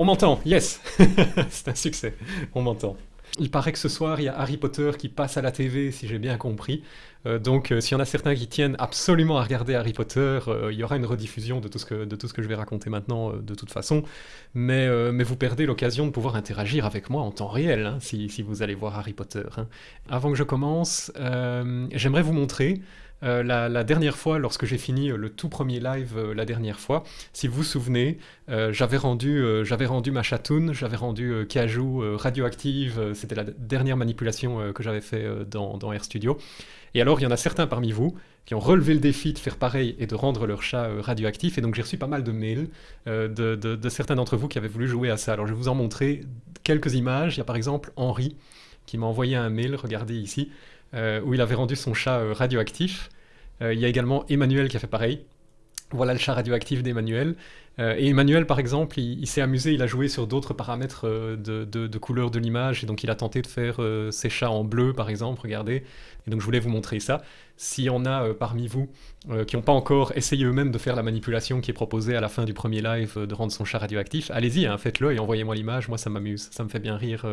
On m'entend, yes C'est un succès, on m'entend. Il paraît que ce soir, il y a Harry Potter qui passe à la TV, si j'ai bien compris. Euh, donc, euh, s'il y en a certains qui tiennent absolument à regarder Harry Potter, euh, il y aura une rediffusion de tout ce que, je vais raconter maintenant, de toute façon. Mais, vous perdez l'occasion de pouvoir interagir avec moi en temps réel, hein, si, si, vous allez voir Harry Potter. Hein. Avant que je commence, j'aimerais vous montrer euh, la, dernière fois, lorsque j'ai fini euh, le tout premier live euh, la dernière fois, si vous vous souvenez, j'avais rendu, rendu ma chatoune, j'avais rendu Cajou radioactive, c'était la dernière manipulation que j'avais fait dans, dans RStudio. Et alors, il y en a certains parmi vous qui ont relevé le défi de faire pareil et de rendre leur chat radioactif. Et donc, j'ai reçu pas mal de mails de, certains d'entre vous qui avaient voulu jouer à ça. Alors, je vais vous en montrer quelques images. Il y a par exemple Henri qui m'a envoyé un mail, regardez ici, où il avait rendu son chat radioactif. Euh, il y a également Emmanuel qui a fait pareil. Voilà le chat radioactif d'Emmanuel. Euh, et Emmanuel, par exemple, il, s'est amusé, il a joué sur d'autres paramètres euh, de, couleur de l'image, et donc il a tenté de faire ses chats en bleu, par exemple, regardez. Et donc je voulais vous montrer ça. S'il y en a parmi vous qui n'ont pas encore essayé eux-mêmes de faire la manipulation qui est proposée à la fin du premier live de rendre son chat radioactif, allez-y, hein, faites-le et envoyez-moi l'image, moi ça m'amuse, ça me fait bien rire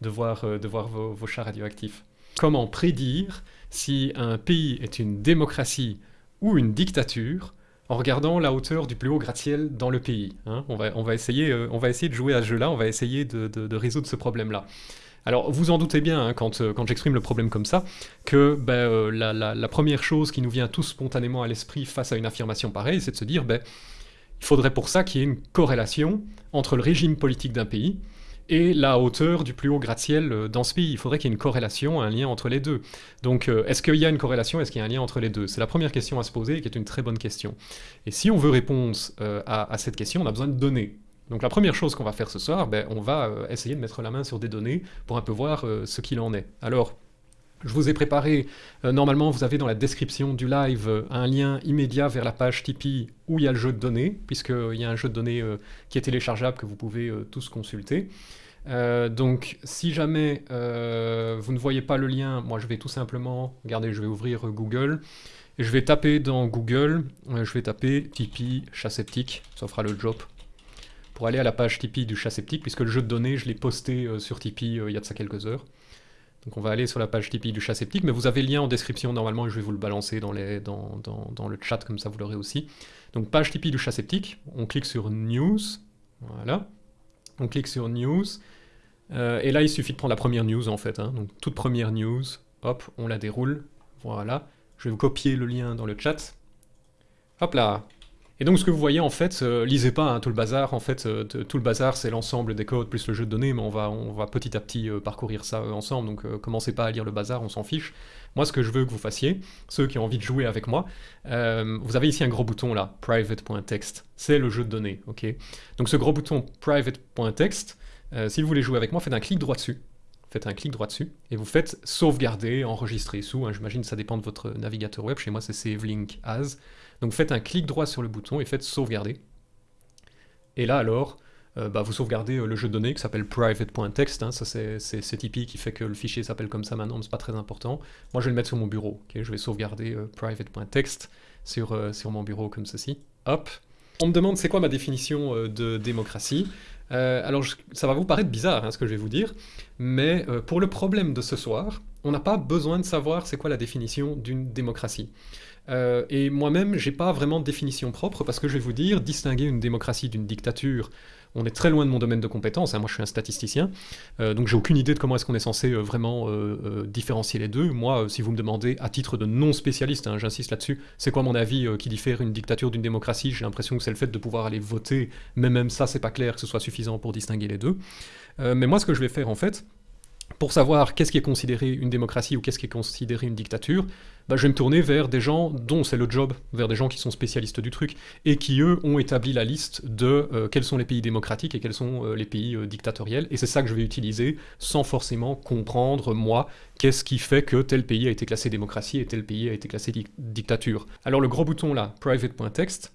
de voir vos chats radioactifs. Comment prédire si un pays est une démocratie ou une dictature en regardant la hauteur du plus haut gratte-ciel dans le pays. Hein. on, va, essayer, euh, on va essayer de jouer à ce jeu-là, on va essayer de, résoudre ce problème-là. Alors, vous en doutez bien, hein, quand, euh, quand j'exprime le problème comme ça, que ben, euh, la, première chose qui nous vient tout spontanément à l'esprit face à une affirmation pareille, c'est de se dire, ben, il faudrait pour ça qu'il y ait une corrélation entre le régime politique d'un pays et la hauteur du plus haut gratte-ciel euh, dans ce pays. Il faudrait qu'il y ait une corrélation, un lien entre les deux. Donc, euh, est-ce qu'il y a une corrélation Est-ce qu'il y a un lien entre les deux? C'est la première question à se poser, qui est une très bonne question. Et si on veut réponse euh, à, cette question, on a besoin de données. Donc la première chose qu'on va faire ce soir, ben, on va essayer de mettre la main sur des données pour un peu voir ce qu'il en est. Alors, je vous ai préparé, normalement vous avez dans la description du live un lien immédiat vers la page Tipeee où il y a le jeu de données, puisqu'il y a un jeu de données qui est téléchargeable que vous pouvez tous consulter. Euh, donc, si jamais euh, vous ne voyez pas le lien, moi je vais tout simplement, regardez, je vais ouvrir Google, et je vais taper dans Google, euh, je vais taper Tipeee chat sceptique, ça fera le job, pour aller à la page Tipeee du chat sceptique, puisque le jeu de données, je l'ai posté sur Tipeee il y a de ça quelques heures. Donc on va aller sur la page Tipeee du chat sceptique, mais vous avez le lien en description normalement, et je vais vous le balancer dans, le chat, comme ça vous l'aurez aussi. Donc page Tipeee du chat sceptique, on clique sur News, voilà, on clique sur News, euh, et là, il suffit de prendre la première news, en fait. Hein. Donc, toute première news, hop, on la déroule. Voilà. Je vais vous copier le lien dans le chat. Hop là et donc ce que vous voyez en fait, euh, lisez pas hein, tout le bazar, en fait euh, tout le bazar c'est l'ensemble des codes plus le jeu de données, mais on va, on va petit à petit parcourir ça ensemble, donc commencez pas à lire le bazar, on s'en fiche. Moi ce que je veux que vous fassiez, ceux qui ont envie de jouer avec moi, vous avez ici un gros bouton là, private.text, c'est le jeu de données, ok? Donc ce gros bouton private.text, euh, si vous voulez jouer avec moi, faites un clic droit dessus. Faites un clic droit dessus, et vous faites sauvegarder, enregistrer sous, hein, j'imagine ça dépend de votre navigateur web, chez moi c'est Save Link As. Donc faites un clic droit sur le bouton et faites sauvegarder. Et là alors, euh, bah, vous sauvegardez euh, le jeu de données qui s'appelle private.text, hein, ça c'est Tipeee qui fait que le fichier s'appelle comme ça maintenant, mais c'est pas très important. Moi je vais le mettre sur mon bureau, je vais sauvegarder private.text sur, sur mon bureau comme ceci. Hop. On me demande c'est quoi ma définition de démocratie? Euh, alors, ça va vous paraître bizarre, hein, ce que je vais vous dire, mais euh, pour le problème de ce soir, on n'a pas besoin de savoir c'est quoi la définition d'une démocratie. Euh, et moi-même, j'ai pas vraiment de définition propre, parce que je vais vous dire, distinguer une démocratie d'une dictature, on est très loin de mon domaine de compétence, hein. moi je suis un statisticien, euh, donc j'ai aucune idée de comment est-ce qu'on est censé euh, vraiment différencier les deux. Moi, si vous me demandez, à titre de non-spécialiste, hein, j'insiste là-dessus, c'est quoi mon avis qui diffère une dictature d'une démocratie? J'ai l'impression que c'est le fait de pouvoir aller voter, mais même ça, c'est pas clair que ce soit suffisant pour distinguer les deux. mais moi, ce que je vais faire en fait, pour savoir qu'est-ce qui est considéré une démocratie ou qu'est-ce qui est considéré une dictature, bah, je vais me tourner vers des gens dont c'est le job, vers des gens qui sont spécialistes du truc, et qui eux ont établi la liste de euh, quels sont les pays démocratiques et quels sont euh, les pays euh, dictatoriels, et c'est ça que je vais utiliser sans forcément comprendre, moi, qu'est-ce qui fait que tel pays a été classé démocratie et tel pays a été classé dictature. Alors le gros bouton là, private.text,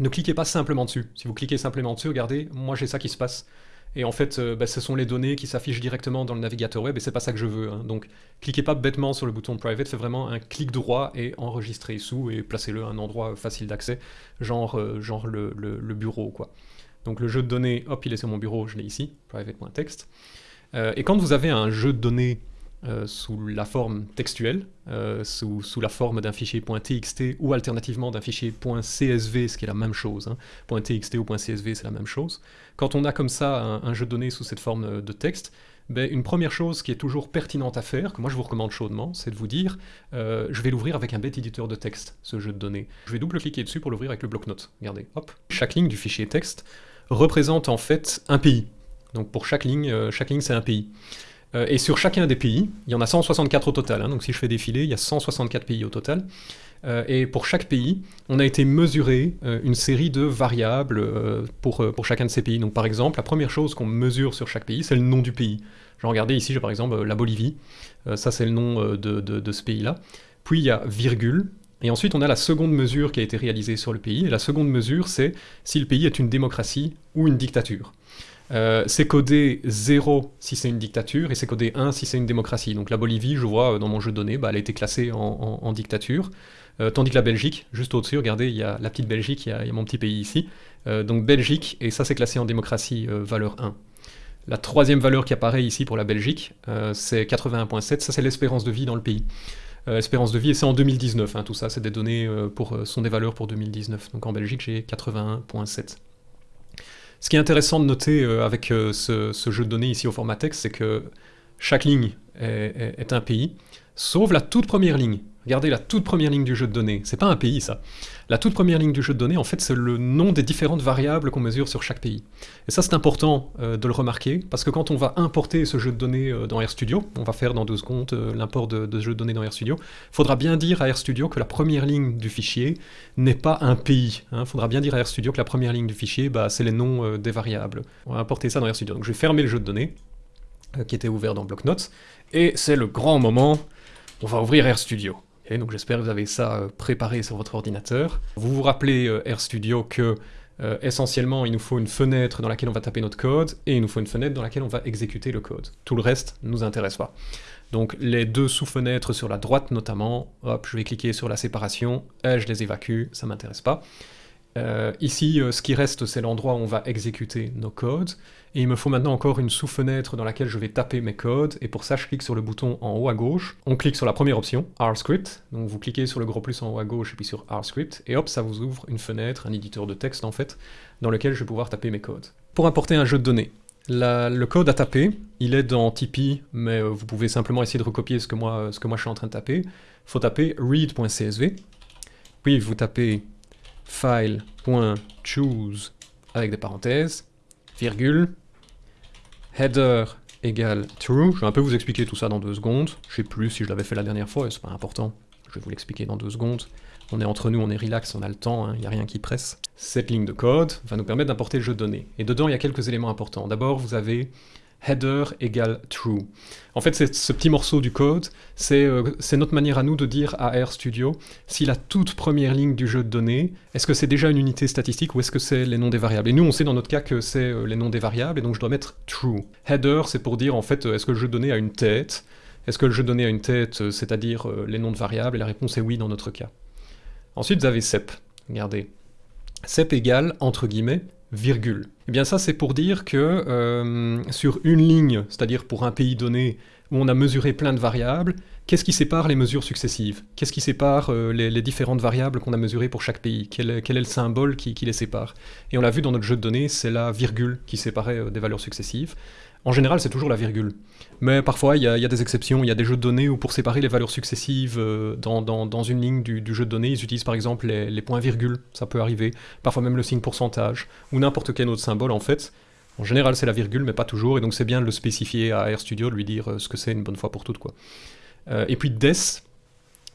ne cliquez pas simplement dessus. Si vous cliquez simplement dessus, regardez, moi j'ai ça qui se passe. Et en fait, euh, bah, ce sont les données qui s'affichent directement dans le navigateur web, et c'est pas ça que je veux. Hein. Donc, cliquez pas bêtement sur le bouton Private, faites vraiment un clic droit et enregistrez sous, et placez-le à un endroit facile d'accès, genre, euh, genre le, bureau, quoi. Donc le jeu de données, hop, il est sur mon bureau, je l'ai ici, private.text. Euh, et quand vous avez un jeu de données euh, sous la forme textuelle, euh, sous, la forme d'un fichier .txt ou alternativement d'un fichier .csv, ce qui est la même chose. Hein. .txt ou .csv, c'est la même chose. Quand on a comme ça un, jeu de données sous cette forme de texte, ben, une première chose qui est toujours pertinente à faire, que moi je vous recommande chaudement, c'est de vous dire je vais l'ouvrir avec un bête éditeur de texte, ce jeu de données. Je vais double-cliquer dessus pour l'ouvrir avec le bloc-notes. Regardez, hop. Chaque ligne du fichier texte représente en fait un pays. Donc pour chaque ligne, euh, chaque ligne c'est un pays. Euh, et sur chacun des pays, il y en a 164 au total, hein. donc si je fais défiler, il y a 164 pays au total. Euh, et pour chaque pays, on a été mesurer une série de variables pour, chacun de ces pays. Donc par exemple, la première chose qu'on mesure sur chaque pays, c'est le nom du pays. Je regarder ici, par exemple la Bolivie, ça c'est le nom de, de ce pays-là. Puis il y a virgule, et ensuite on a la seconde mesure qui a été réalisée sur le pays, et la seconde mesure c'est si le pays est une démocratie ou une dictature. Euh, c'est codé 0 si c'est une dictature, et c'est codé 1 si c'est une démocratie. Donc la Bolivie, je vois euh, dans mon jeu de données, bah, elle a été classée en, dictature, euh, tandis que la Belgique, juste au-dessus, regardez, il y a la petite Belgique, il y a, mon petit pays ici, donc Belgique, et ça c'est classé en démocratie valeur 1. La troisième valeur qui apparaît ici pour la Belgique, c'est 81.7, ça c'est l'espérance de vie dans le pays. espérance de vie, et c'est en 2019, hein, tout ça, c'est des données pour, sont des valeurs pour 2019. Donc en Belgique, j'ai 81.7. Ce qui est intéressant de noter euh, avec euh, ce, jeu de données ici au format texte, c'est que chaque ligne est, un pays, sauf la toute première ligne. Regardez la toute première ligne du jeu de données. C'est pas un pays, ça. La toute première ligne du jeu de données, en fait, c'est le nom des différentes variables qu'on mesure sur chaque pays. Et ça, c'est important euh, de le remarquer, parce que quand on va importer ce jeu de données euh, dans RStudio, on va faire dans deux secondes euh, l'import de, ce jeu de données dans RStudio, il faudra bien dire à RStudio que la première ligne du fichier n'est pas un pays. Il hein. faudra bien dire à RStudio que la première ligne du fichier, bah, c'est les noms des variables. On va importer ça dans RStudio. Donc je vais fermer le jeu de données, qui était ouvert dans BlockNotes, et c'est le grand moment, on va ouvrir RStudio donc j'espère que vous avez ça euh, préparé sur votre ordinateur. Vous vous rappelez euh, RStudio que euh, essentiellement il nous faut une fenêtre dans laquelle on va taper notre code et il nous faut une fenêtre dans laquelle on va exécuter le code. Tout le reste ne nous intéresse pas. Donc les deux sous-fenêtres sur la droite notamment, hop, je vais cliquer sur la séparation, et je les évacue, ça m'intéresse pas. Euh, ici, euh, ce qui reste, c'est l'endroit où on va exécuter nos codes. Et il me faut maintenant encore une sous-fenêtre dans laquelle je vais taper mes codes. Et pour ça, je clique sur le bouton en haut à gauche. On clique sur la première option, RScript. Donc vous cliquez sur le gros plus en haut à gauche et puis sur RScript. Et hop, ça vous ouvre une fenêtre, un éditeur de texte en fait, dans lequel je vais pouvoir taper mes codes. Pour importer un jeu de données, le code à taper, il est dans Tipeee, mais euh, vous pouvez simplement essayer de recopier ce que moi, ce que moi je suis en train de taper. Il faut taper read.csv. Puis vous tapez file.choose avec des parenthèses, virgule, header égale true. Je vais un peu vous expliquer tout ça dans deux secondes. Je sais plus si je l'avais fait la dernière fois, c'est pas important. Je vais vous l'expliquer dans deux secondes. On est entre nous, on est relax, on a le temps, il hein, n'y a rien qui presse. Cette ligne de code va nous permettre d'importer le jeu de données. Et dedans, il y a quelques éléments importants. D'abord, vous avez header égale true. En fait, ce petit morceau du code, euh, c'est notre manière à nous de dire à RStudio si la toute première ligne du jeu de données, est-ce que c'est déjà une unité statistique ou est-ce que c'est les noms des variables? Et nous, on sait dans notre cas que c'est euh, les noms des variables, et donc je dois mettre true. Header, c'est pour dire, en fait, euh, est-ce que le jeu de données a une tête? Est-ce que le jeu de données a une tête, c'est-à-dire les noms de variables? Et la réponse est oui dans notre cas. Ensuite, vous avez sep. Regardez. Sep égale, entre guillemets, virgule. Eh bien ça c'est pour dire que euh, sur une ligne, c'est-à-dire pour un pays donné, où on a mesuré plein de variables, qu'est-ce qui sépare les mesures successives? Qu'est-ce qui sépare euh, les, différentes variables qu'on a mesurées pour chaque pays? Quel est, le symbole qui, les sépare? Et on l'a vu dans notre jeu de données, c'est la virgule qui séparait euh, des valeurs successives. En général, c'est toujours la virgule. Mais parfois, il y, a des exceptions. Il y a des jeux de données où pour séparer les valeurs successives euh, dans, une ligne du, jeu de données, ils utilisent par exemple les, points-virgules. Ça peut arriver. Parfois même le signe pourcentage. Ou n'importe quel autre symbole, en fait. En général, c'est la virgule, mais pas toujours. Et donc, c'est bien de le spécifier à RStudio, de lui dire euh, ce que c'est une bonne fois pour toutes. Quoi. Euh, et puis, des.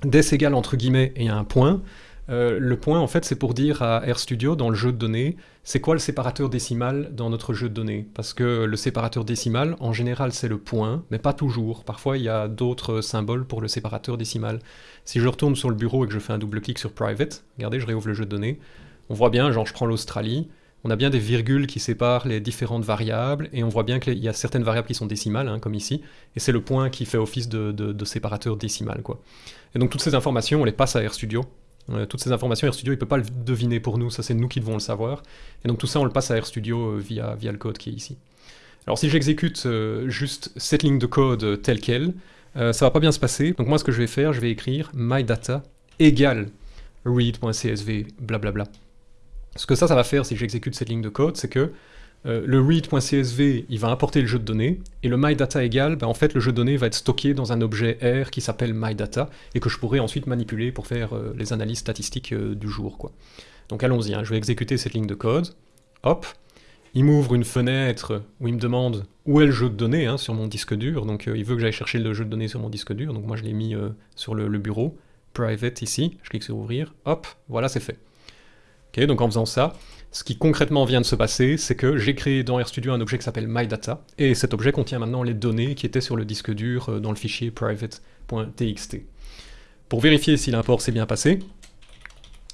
Des égale entre guillemets et un point. Euh, le point, en fait, c'est pour dire à RStudio, dans le jeu de données, c'est quoi le séparateur décimal dans notre jeu de données? Parce que le séparateur décimal, en général, c'est le point, mais pas toujours. Parfois, il y a d'autres symboles pour le séparateur décimal. Si je retourne sur le bureau et que je fais un double-clic sur Private, regardez, je réouvre le jeu de données, on voit bien, genre je prends l'Australie, on a bien des virgules qui séparent les différentes variables, et on voit bien qu'il y a certaines variables qui sont décimales, hein, comme ici, et c'est le point qui fait office de, séparateur décimal. Et donc toutes ces informations, on les passe à RStudio, toutes ces informations, RStudio, il ne peut pas le deviner pour nous, ça c'est nous qui devons le savoir. Et donc tout ça, on le passe à RStudio via, via le code qui est ici. Alors si j'exécute juste cette ligne de code telle qu'elle, ça va pas bien se passer. Donc moi, ce que je vais faire, je vais écrire mydata égale read.csv, blablabla. Ce que ça, ça va faire si j'exécute cette ligne de code, c'est que euh, le read.csv, il va importer le jeu de données, et le mydata égal, ben, en fait, le jeu de données va être stocké dans un objet R qui s'appelle mydata, et que je pourrais ensuite manipuler pour faire euh, les analyses statistiques euh, du jour. Donc allons-y, hein, je vais exécuter cette ligne de code. Hop, il m'ouvre une fenêtre où il me demande où est le jeu de données hein, sur mon disque dur, donc il veut que j'aille chercher le jeu de données sur mon disque dur, donc moi je l'ai mis sur le, le bureau, private ici, je clique sur ouvrir, hop, voilà c'est fait. Ok, donc en faisant ça, ce qui concrètement vient de se passer, c'est que j'ai créé dans RStudio un objet qui s'appelle MyData, et cet objet contient maintenant les données qui étaient sur le disque dur euh, dans le fichier private.txt. Pour vérifier si l'import s'est bien passé,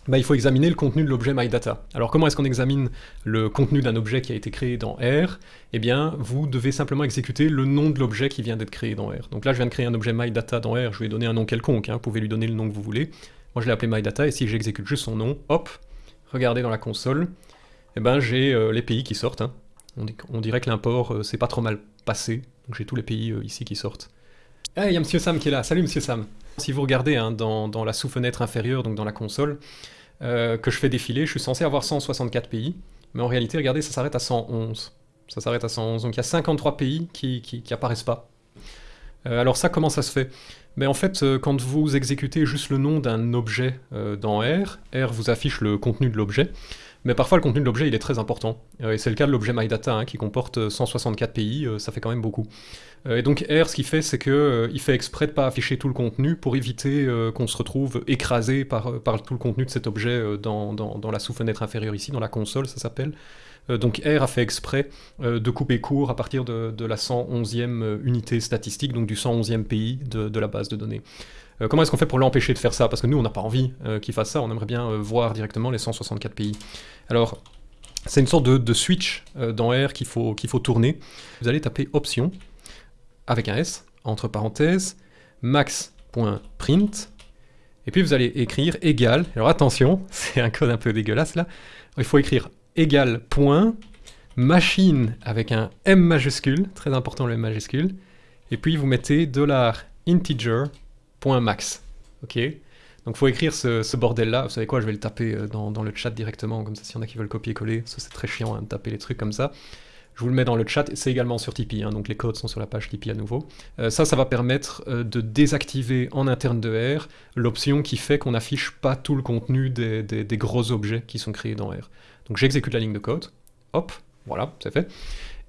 bah, il faut examiner le contenu de l'objet MyData. Alors comment est-ce qu'on examine le contenu d'un objet qui a été créé dans R Eh bien, vous devez simplement exécuter le nom de l'objet qui vient d'être créé dans R. Donc là, je viens de créer un objet MyData dans R, je lui ai donné un nom quelconque, hein, vous pouvez lui donner le nom que vous voulez. Moi, je l'ai appelé MyData, et si j'exécute juste son nom, hop, regardez dans la console, eh ben, j'ai euh, les pays qui sortent. Hein. On, dirait que l'import euh, c'est pas trop mal passé, donc j'ai tous les pays euh, ici qui sortent. Ah, il y a Monsieur Sam qui est là. Salut Monsieur Sam. Si vous regardez hein, dans, la sous-fenêtre inférieure, donc dans la console, que je fais défiler, je suis censé avoir 164 pays, mais en réalité, regardez, ça s'arrête à 111. Ça s'arrête à 111, donc il y a 53 pays qui, qui, apparaissent pas. alors ça, comment ça se fait? Mais en fait, quand vous exécutez juste le nom d'un objet dans R, R vous affiche le contenu de l'objet, mais parfois, le contenu de l'objet, il est très important. Euh, et c'est le cas de l'objet MyData, hein, qui comporte 164 pays, euh, ça fait quand même beaucoup. Euh, et donc R, ce qu'il fait, c'est qu'il fait exprès de ne pas afficher tout le contenu pour éviter qu'on se retrouve écrasé par, tout le contenu de cet objet dans, la sous-fenêtre inférieure ici, dans la console, ça s'appelle. Donc R a fait exprès de couper court à partir de, la 111e unité statistique, donc du 111e pays de, la base de données. Euh, comment est-ce qu'on fait pour l'empêcher de faire ça? Parce que nous, on n'a pas envie euh, qu'il fasse ça, on aimerait bien euh, voir directement les 164 pays. Alors, c'est une sorte de, switch dans R qu'il faut, qu'il faut tourner. Vous allez taper Option, avec un S, entre parenthèses, max.print, et puis vous allez écrire égal, alors attention, c'est un code un peu dégueulasse là, il faut écrire égal point, machine avec un M majuscule, très important le M majuscule, et puis vous mettez dollar $integer point max. Ok Donc faut écrire ce, bordel-là. Vous savez quoi, je vais le taper euh, dans, le chat directement, comme ça s'il y en a qui veulent copier-coller, ça c'est très chiant hein, de taper les trucs comme ça. Je vous le mets dans le chat, c'est également sur Tipeee, hein, donc les codes sont sur la page Tipeee à nouveau. Euh, ça, ça va permettre euh, de désactiver en interne de R l'option qui fait qu'on n'affiche pas tout le contenu des, des, gros objets qui sont créés dans R. Donc j'exécute la ligne de code, hop, voilà, c'est fait.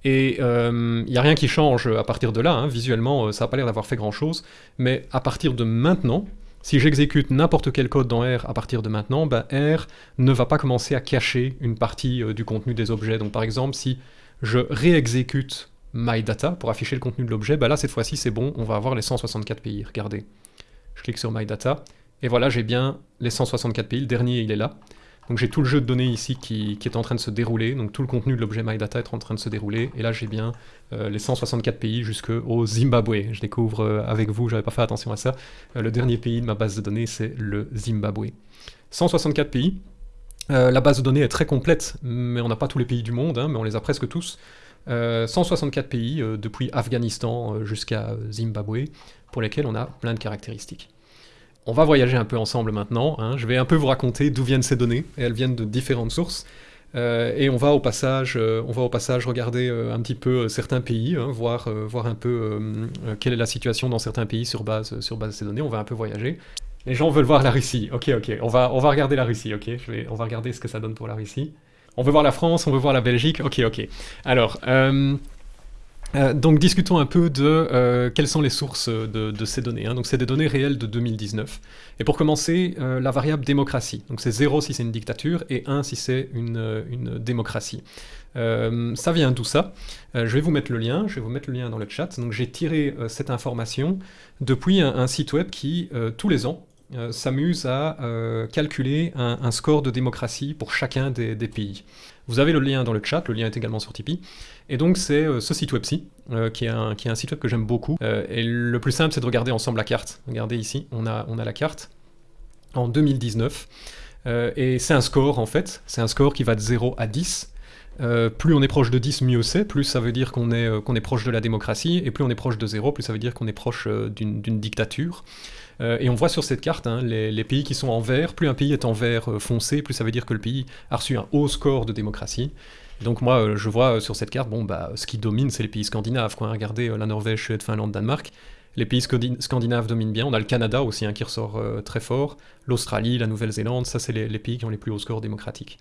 Et il euh, n'y a rien qui change à partir de là, hein. visuellement euh, ça n'a pas l'air d'avoir fait grand chose, mais à partir de maintenant, si j'exécute n'importe quel code dans R à partir de maintenant, ben R ne va pas commencer à cacher une partie euh, du contenu des objets. Donc par exemple, si je réexécute MyData pour afficher le contenu de l'objet, ben là cette fois-ci c'est bon, on va avoir les 164 pays, regardez. Je clique sur MyData, et voilà j'ai bien les 164 pays, le dernier il est là. Donc j'ai tout le jeu de données ici qui, est en train de se dérouler, donc tout le contenu de l'objet MyData est en train de se dérouler, et là j'ai bien euh, les 164 pays jusqu'au Zimbabwe. Je découvre euh, avec vous, j'avais pas fait attention à ça, euh, le dernier pays de ma base de données c'est le Zimbabwe. 164 pays, la base de données est très complète, mais on n'a pas tous les pays du monde, hein, mais on les a presque tous. 164 pays, depuis Afghanistan jusqu'à Zimbabwe, pour lesquels on a plein de caractéristiques. On va voyager un peu ensemble maintenant, hein. je vais un peu vous raconter d'où viennent ces données, et elles viennent de différentes sources, euh, et on va au passage, euh, regarder euh, un petit peu certains pays, hein, voir, un peu quelle est la situation dans certains pays sur base, sur de ces données, on va un peu voyager. Les gens veulent voir la Russie, ok ok, on va, regarder la Russie, ok, on va regarder ce que ça donne pour la Russie. On veut voir la France, on veut voir la Belgique, ok ok. Alors, euh, donc discutons un peu de euh, quelles sont les sources de, ces données. Hein. Donc c'est des données réelles de 2019. Et pour commencer, euh, la variable démocratie. Donc c'est 0 si c'est une dictature et 1 si c'est une, démocratie. ça vient d'où ça? Je vais vous mettre le lien, je vais vous mettre le lien dans le chat. Donc j'ai tiré cette information depuis un, site web qui, tous les ans, s'amuse à calculer un, score de démocratie pour chacun des pays. Vous avez le lien dans le chat, le lien est également sur Tipeee. Et donc c'est euh, ce site web-ci, euh, qui, qui est un site web que j'aime beaucoup. Euh, et le plus simple, c'est de regarder ensemble la carte. Regardez ici, on a, on a la carte. en 2019. et c'est un score en fait, c'est un score qui va de 0 à 10. plus on est proche de 10, mieux c'est, plus ça veut dire qu'on est, qu'on est proche de la démocratie, et plus on est proche de 0, plus ça veut dire qu'on est proche d'une dictature. Et on voit sur cette carte hein, les, les, pays qui sont en vert, plus un pays est en vert foncé, plus ça veut dire que le pays a reçu un haut score de démocratie. Donc moi, euh, je vois euh, sur cette carte, bon, bah, ce qui domine, c'est les pays scandinaves. Quoi. Regardez euh, la Norvège, Suède, Finlande, Danemark. Les pays scandinaves dominent bien. On a le Canada aussi hein, qui ressort très fort. L'Australie, la Nouvelle-Zélande, ça c'est les, pays qui ont les plus hauts scores démocratiques.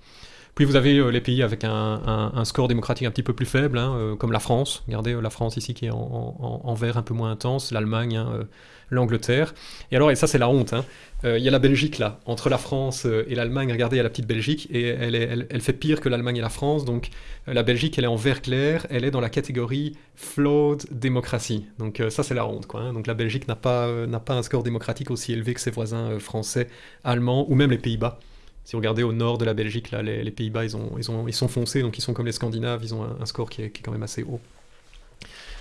Puis vous avez les pays avec un, score démocratique un petit peu plus faible, hein, comme la France. Regardez la France ici qui est en, vert un peu moins intense, l'Allemagne, hein, l'Angleterre. Et alors, et ça c'est la honte, hein. euh, il y a la Belgique là, entre la France euh, et l'Allemagne, regardez, il y a la petite Belgique, et elle, fait pire que l'Allemagne et la France, donc euh, la Belgique elle est en vert clair, elle est dans la catégorie flawed démocratie. Donc ça c'est la honte, quoi. Donc la Belgique n'a pas un score démocratique aussi élevé que ses voisins français, allemands, ou même les Pays-Bas. Si vous regardez au nord de la Belgique, là, les, Pays-Bas, ils, ont, ils, ont, ils sont foncés, donc ils sont comme les Scandinaves, ils ont un, score qui est, qui est quand même assez haut.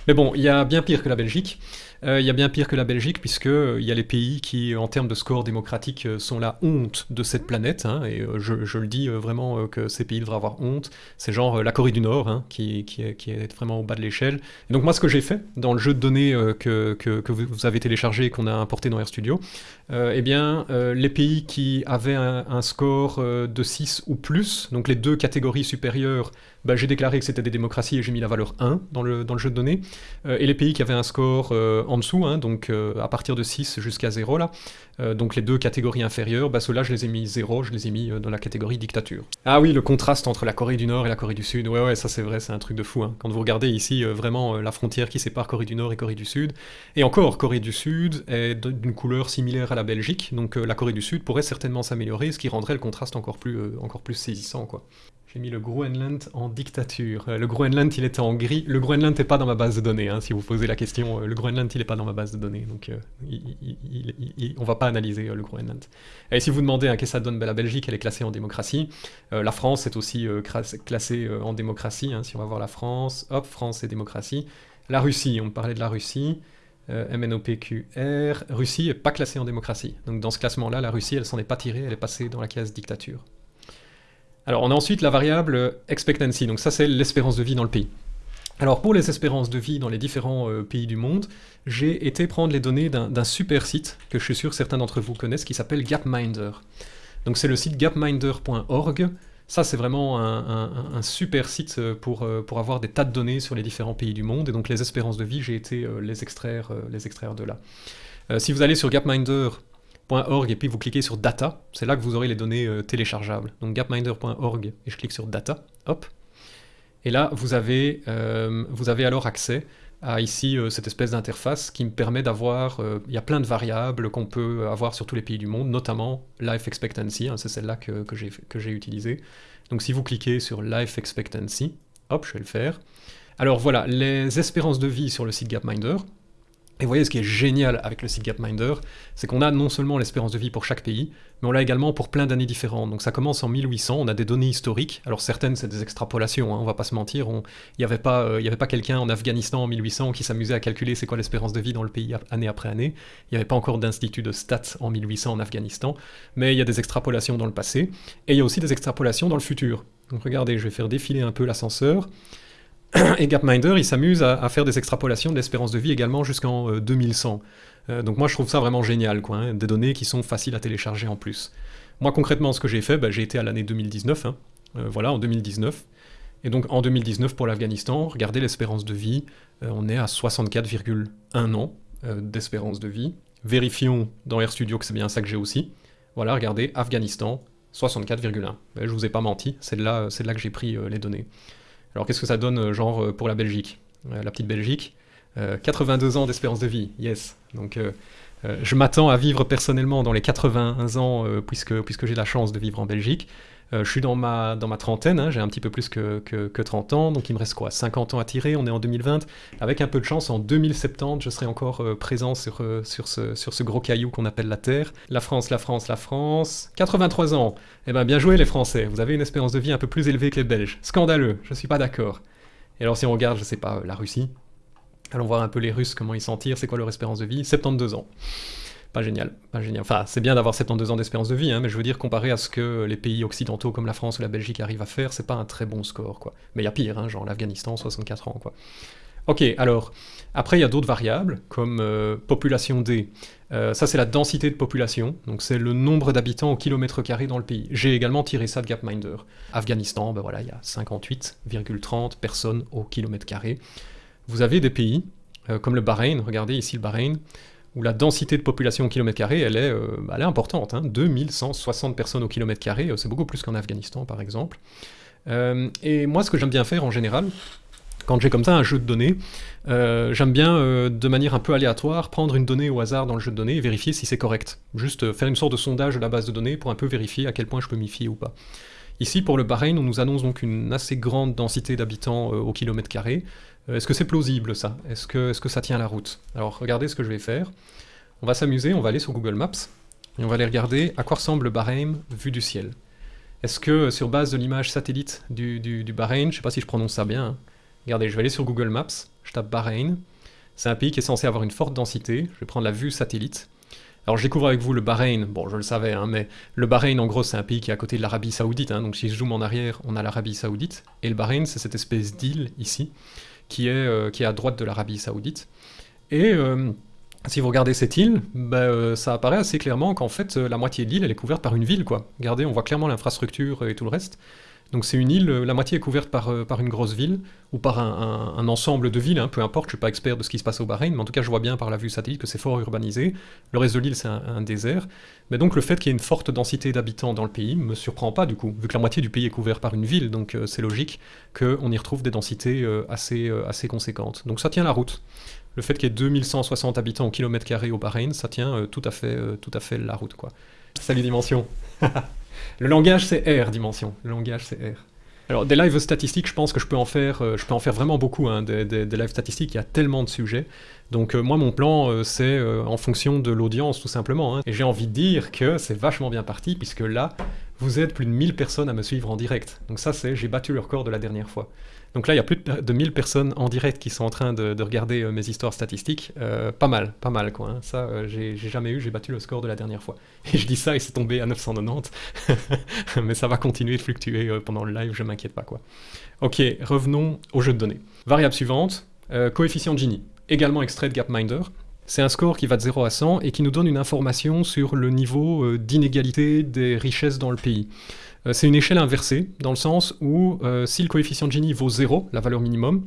Mais bon, il y a bien pire que la Belgique. Euh, il y a bien pire que la Belgique, puisque euh, y a les pays qui, en termes de score démocratique, euh, sont la honte de cette planète. Hein, et je, le dis vraiment que ces pays devraient avoir honte. C'est genre la Corée du Nord, hein, qui, qui, est, vraiment au bas de l'échelle. Donc moi, ce que j'ai fait dans le jeu de données que, que, vous avez téléchargé et qu'on a importé dans RStudio, eh bien, les pays qui avaient un, un score de 6 ou plus, donc les deux catégories supérieures, bah, j'ai déclaré que c'était des démocraties et j'ai mis la valeur 1 dans le, dans le jeu de données. et les pays qui avaient un score en dessous, hein, donc euh, à partir de 6 jusqu'à 0 là, euh, donc les deux catégories inférieures, bah ceux-là je les ai mis 0, je les ai mis euh, dans la catégorie dictature. Ah oui, le contraste entre la Corée du Nord et la Corée du Sud, ouais ouais, ça c'est vrai, c'est un truc de fou. Hein. Quand vous regardez ici vraiment la frontière qui sépare Corée du Nord et Corée du Sud, et encore, Corée du Sud est d'une couleur similaire à la Belgique, donc la Corée du Sud pourrait certainement s'améliorer, ce qui rendrait le contraste encore plus, encore plus saisissant quoi. J'ai mis le Groenland en dictature. Euh, le Groenland, il était en gris. Le Groenland n'est pas dans ma base de données, hein, si vous posez la question. Euh, le Groenland, il n'est pas dans ma base de données, donc euh, on va pas analyser le Groenland. Et si vous demandez hein, qu'est-ce que ça donne, la Belgique, elle est classée en démocratie. la France est aussi classée en démocratie. Hein, si on va voir la France, hop, France et démocratie. La Russie, on parlait de la Russie. MNOPQR, Russie n'est pas classée en démocratie. Donc dans ce classement-là, la Russie, elle s'en est pas tirée, elle est passée dans la case dictature. Alors on a ensuite la variable expectancy, donc ça c'est l'espérance de vie dans le pays. Alors pour les espérances de vie dans les différents euh, pays du monde, j'ai été prendre les données d'un super site que je suis sûr certains d'entre vous connaissent qui s'appelle Gapminder. Donc c'est le site gapminder.org. Ça c'est vraiment un, super site euh, pour, euh, pour avoir des tas de données sur les différents pays du monde et donc les espérances de vie, j'ai été les, extraire, les extraire de là. si vous allez sur Gapminder et puis vous cliquez sur Data, c'est là que vous aurez les données euh, téléchargeables. Donc gapminder.org et je clique sur Data, hop. Et là, vous avez, euh, vous avez alors accès à ici euh, cette espèce d'interface qui me permet d'avoir, il y a plein de variables qu'on peut avoir sur tous les pays du monde, notamment Life Expectancy, hein, c'est celle-là que, que j'ai utilisée. Donc si vous cliquez sur Life Expectancy, hop, je vais le faire. Alors voilà, les espérances de vie sur le site Gapminder, et vous voyez, ce qui est génial avec le site Gapminder, c'est qu'on a non seulement l'espérance de vie pour chaque pays, mais on l'a également pour plein d'années différentes. Donc ça commence en 1800, on a des données historiques. Alors certaines, c'est des extrapolations, hein, on va pas se mentir. Il n'y avait pas, euh, avait pas quelqu'un en Afghanistan en 1800 qui s'amusait à calculer c'est quoi l'espérance de vie dans le pays année après année. Il n'y avait pas encore d'institut de stats en 1800 en Afghanistan. Mais il y a des extrapolations dans le passé. Et il y a aussi des extrapolations dans le futur. Donc regardez, je vais faire défiler un peu l'ascenseur. Et Gapminder, il s'amuse à, faire des extrapolations de l'espérance de vie également jusqu'en 2100. Euh, euh, donc moi je trouve ça vraiment génial, quoi, hein, des données qui sont faciles à télécharger en plus. Moi concrètement ce que j'ai fait, bah, j'ai été à l'année 2019, hein. euh, voilà, en 2019. Et donc en 2019 pour l'Afghanistan, regardez l'espérance de vie, on est à 64,1 ans d'espérance de vie. Vérifions dans RStudio que c'est bien ça que j'ai aussi. Voilà, regardez, Afghanistan, 64,1. Je vous ai pas menti, c'est de là, là que j'ai pris les données. Alors qu'est-ce que ça donne, euh, genre, euh, pour la Belgique? Euh, La petite Belgique 82 ans d'espérance de vie, yes. Donc je m'attends à vivre personnellement dans les 80 ans, puisque, puisque j'ai la chance de vivre en Belgique. Euh, je suis dans ma, trentaine, hein, j'ai un petit peu plus que, que, 30 ans, donc il me reste quoi 50 ans à tirer, on est en 2020. Avec un peu de chance, en 2070, je serai encore euh, présent sur, euh, sur, ce, gros caillou qu'on appelle la Terre. La France, la France, la France. 83 ans Eh ben bien joué les Français, vous avez une espérance de vie un peu plus élevée que les Belges. Scandaleux, je suis pas d'accord. Et alors si on regarde, je sais pas, la Russie, allons voir un peu les Russes, comment ils s'en tirent, c'est quoi leur espérance de vie 72 ans. Pas génial, pas génial. Enfin, c'est bien d'avoir 72 ans d'espérance de vie, hein, mais je veux dire, comparé à ce que les pays occidentaux comme la France ou la Belgique arrivent à faire, c'est pas un très bon score, quoi. Mais il y a pire, hein, genre l'Afghanistan, 64 ans, quoi. Ok, alors, après il y a d'autres variables, comme euh, population D. Euh, ça c'est la densité de population, donc c'est le nombre d'habitants au kilomètre carré dans le pays. J'ai également tiré ça de Gapminder. Afghanistan, ben voilà, il y a 58,30 personnes au kilomètre carré. Vous avez des pays, euh, comme le Bahreïn, regardez ici le Bahreïn, où la densité de population au kilomètre carré, elle est, bah, elle est importante, hein, 2160 personnes au kilomètre carré, c'est beaucoup plus qu'en Afghanistan par exemple. et moi ce que j'aime bien faire en général, quand j'ai comme ça un jeu de données, euh, j'aime bien, euh, de manière un peu aléatoire, prendre une donnée au hasard dans le jeu de données et vérifier si c'est correct. Juste euh, faire une sorte de sondage de la base de données pour un peu vérifier à quel point je peux m'y fier ou pas. Ici, pour le Bahreïn, on nous annonce donc une assez grande densité d'habitants au kilomètre carré. Est-ce que c'est plausible ça? Est-ce que, est que ça tient la route? Alors regardez ce que je vais faire. On va s'amuser, on va aller sur Google Maps et on va aller regarder à quoi ressemble le Bahreïn vu du ciel. Est-ce que sur base de l'image satellite du, du, Bahreïn, je ne sais pas si je prononce ça bien, hein, Regardez, je vais aller sur Google Maps, je tape Bahreïn. C'est un pays qui est censé avoir une forte densité. Je vais prendre la vue satellite. Alors je découvre avec vous le Bahreïn, bon je le savais, hein, mais le Bahreïn en gros c'est un pays qui est à côté de l'Arabie Saoudite, hein, donc si je zoome en arrière, on a l'Arabie Saoudite, et le Bahreïn c'est cette espèce d'île ici, qui est, euh, qui est à droite de l'Arabie Saoudite. Et euh, si vous regardez cette île, ben, euh, ça apparaît assez clairement qu'en fait la moitié de l'île elle est couverte par une ville quoi. Regardez, on voit clairement l'infrastructure et tout le reste. Donc c'est une île, euh, la moitié est couverte par, euh, par une grosse ville, ou par un, ensemble de villes, hein, peu importe, je ne suis pas expert de ce qui se passe au Bahreïn, mais en tout cas je vois bien par la vue satellite que c'est fort urbanisé. Le reste de l'île c'est un, désert. Mais donc le fait qu'il y ait une forte densité d'habitants dans le pays me surprend pas du coup, vu que la moitié du pays est couvert par une ville, donc euh, c'est logique qu'on y retrouve des densités assez, assez conséquentes. Donc ça tient la route. Le fait qu'il y ait 2160 habitants au kilomètre carré au Bahreïn, ça tient tout, à fait, tout à fait la route quoi. Salut Dimension Le langage, c'est R, dimension. Le langage, c'est R. Alors, des lives statistiques, je pense que je peux en faire, euh, je peux en faire vraiment beaucoup, hein, des, lives statistiques, il y a tellement de sujets. Donc euh, moi, mon plan, euh, c'est en fonction de l'audience, tout simplement. Hein. Et j'ai envie de dire que c'est vachement bien parti, puisque là, vous êtes plus de 1000 personnes à me suivre en direct. Donc ça, c'est, j'ai battu le record de la dernière fois. Donc là, il y a plus de 1000 personnes en direct qui sont en train de, regarder euh, mes histoires statistiques. Euh, pas mal, pas mal quoi. Hein. Ça, euh, j'ai jamais eu, j'ai battu le score de la dernière fois. Et je dis ça et c'est tombé à 990. Mais ça va continuer de fluctuer pendant le live, je m'inquiète pas quoi. Ok, revenons au jeu de données. Variable suivante, coefficient Gini, également extrait de Gapminder. C'est un score qui va de 0 à 100 et qui nous donne une information sur le niveau d'inégalité des richesses dans le pays. Euh, c'est une échelle inversée, dans le sens où euh, si le coefficient de Gini vaut 0, la valeur minimum,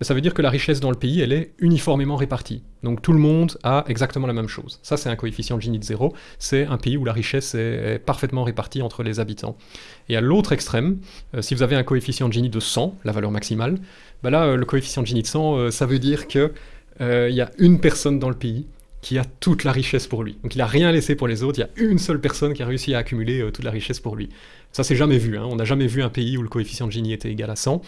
ben, ça veut dire que la richesse dans le pays, elle est uniformément répartie. Donc tout le monde a exactement la même chose. Ça, c'est un coefficient de Gini de 0. C'est un pays où la richesse est, parfaitement répartie entre les habitants. Et à l'autre extrême, euh, si vous avez un coefficient de Gini de 100, la valeur maximale, ben là, le coefficient de Gini de 100, ça veut dire qu'il y a une personne dans le pays qui a toute la richesse pour lui. Donc il n'a rien laissé pour les autres, il y a une seule personne qui a réussi à accumuler toute la richesse pour lui. Ça, c'est jamais vu. Hein. On n'a jamais vu un pays où le coefficient de Gini était égal à 100.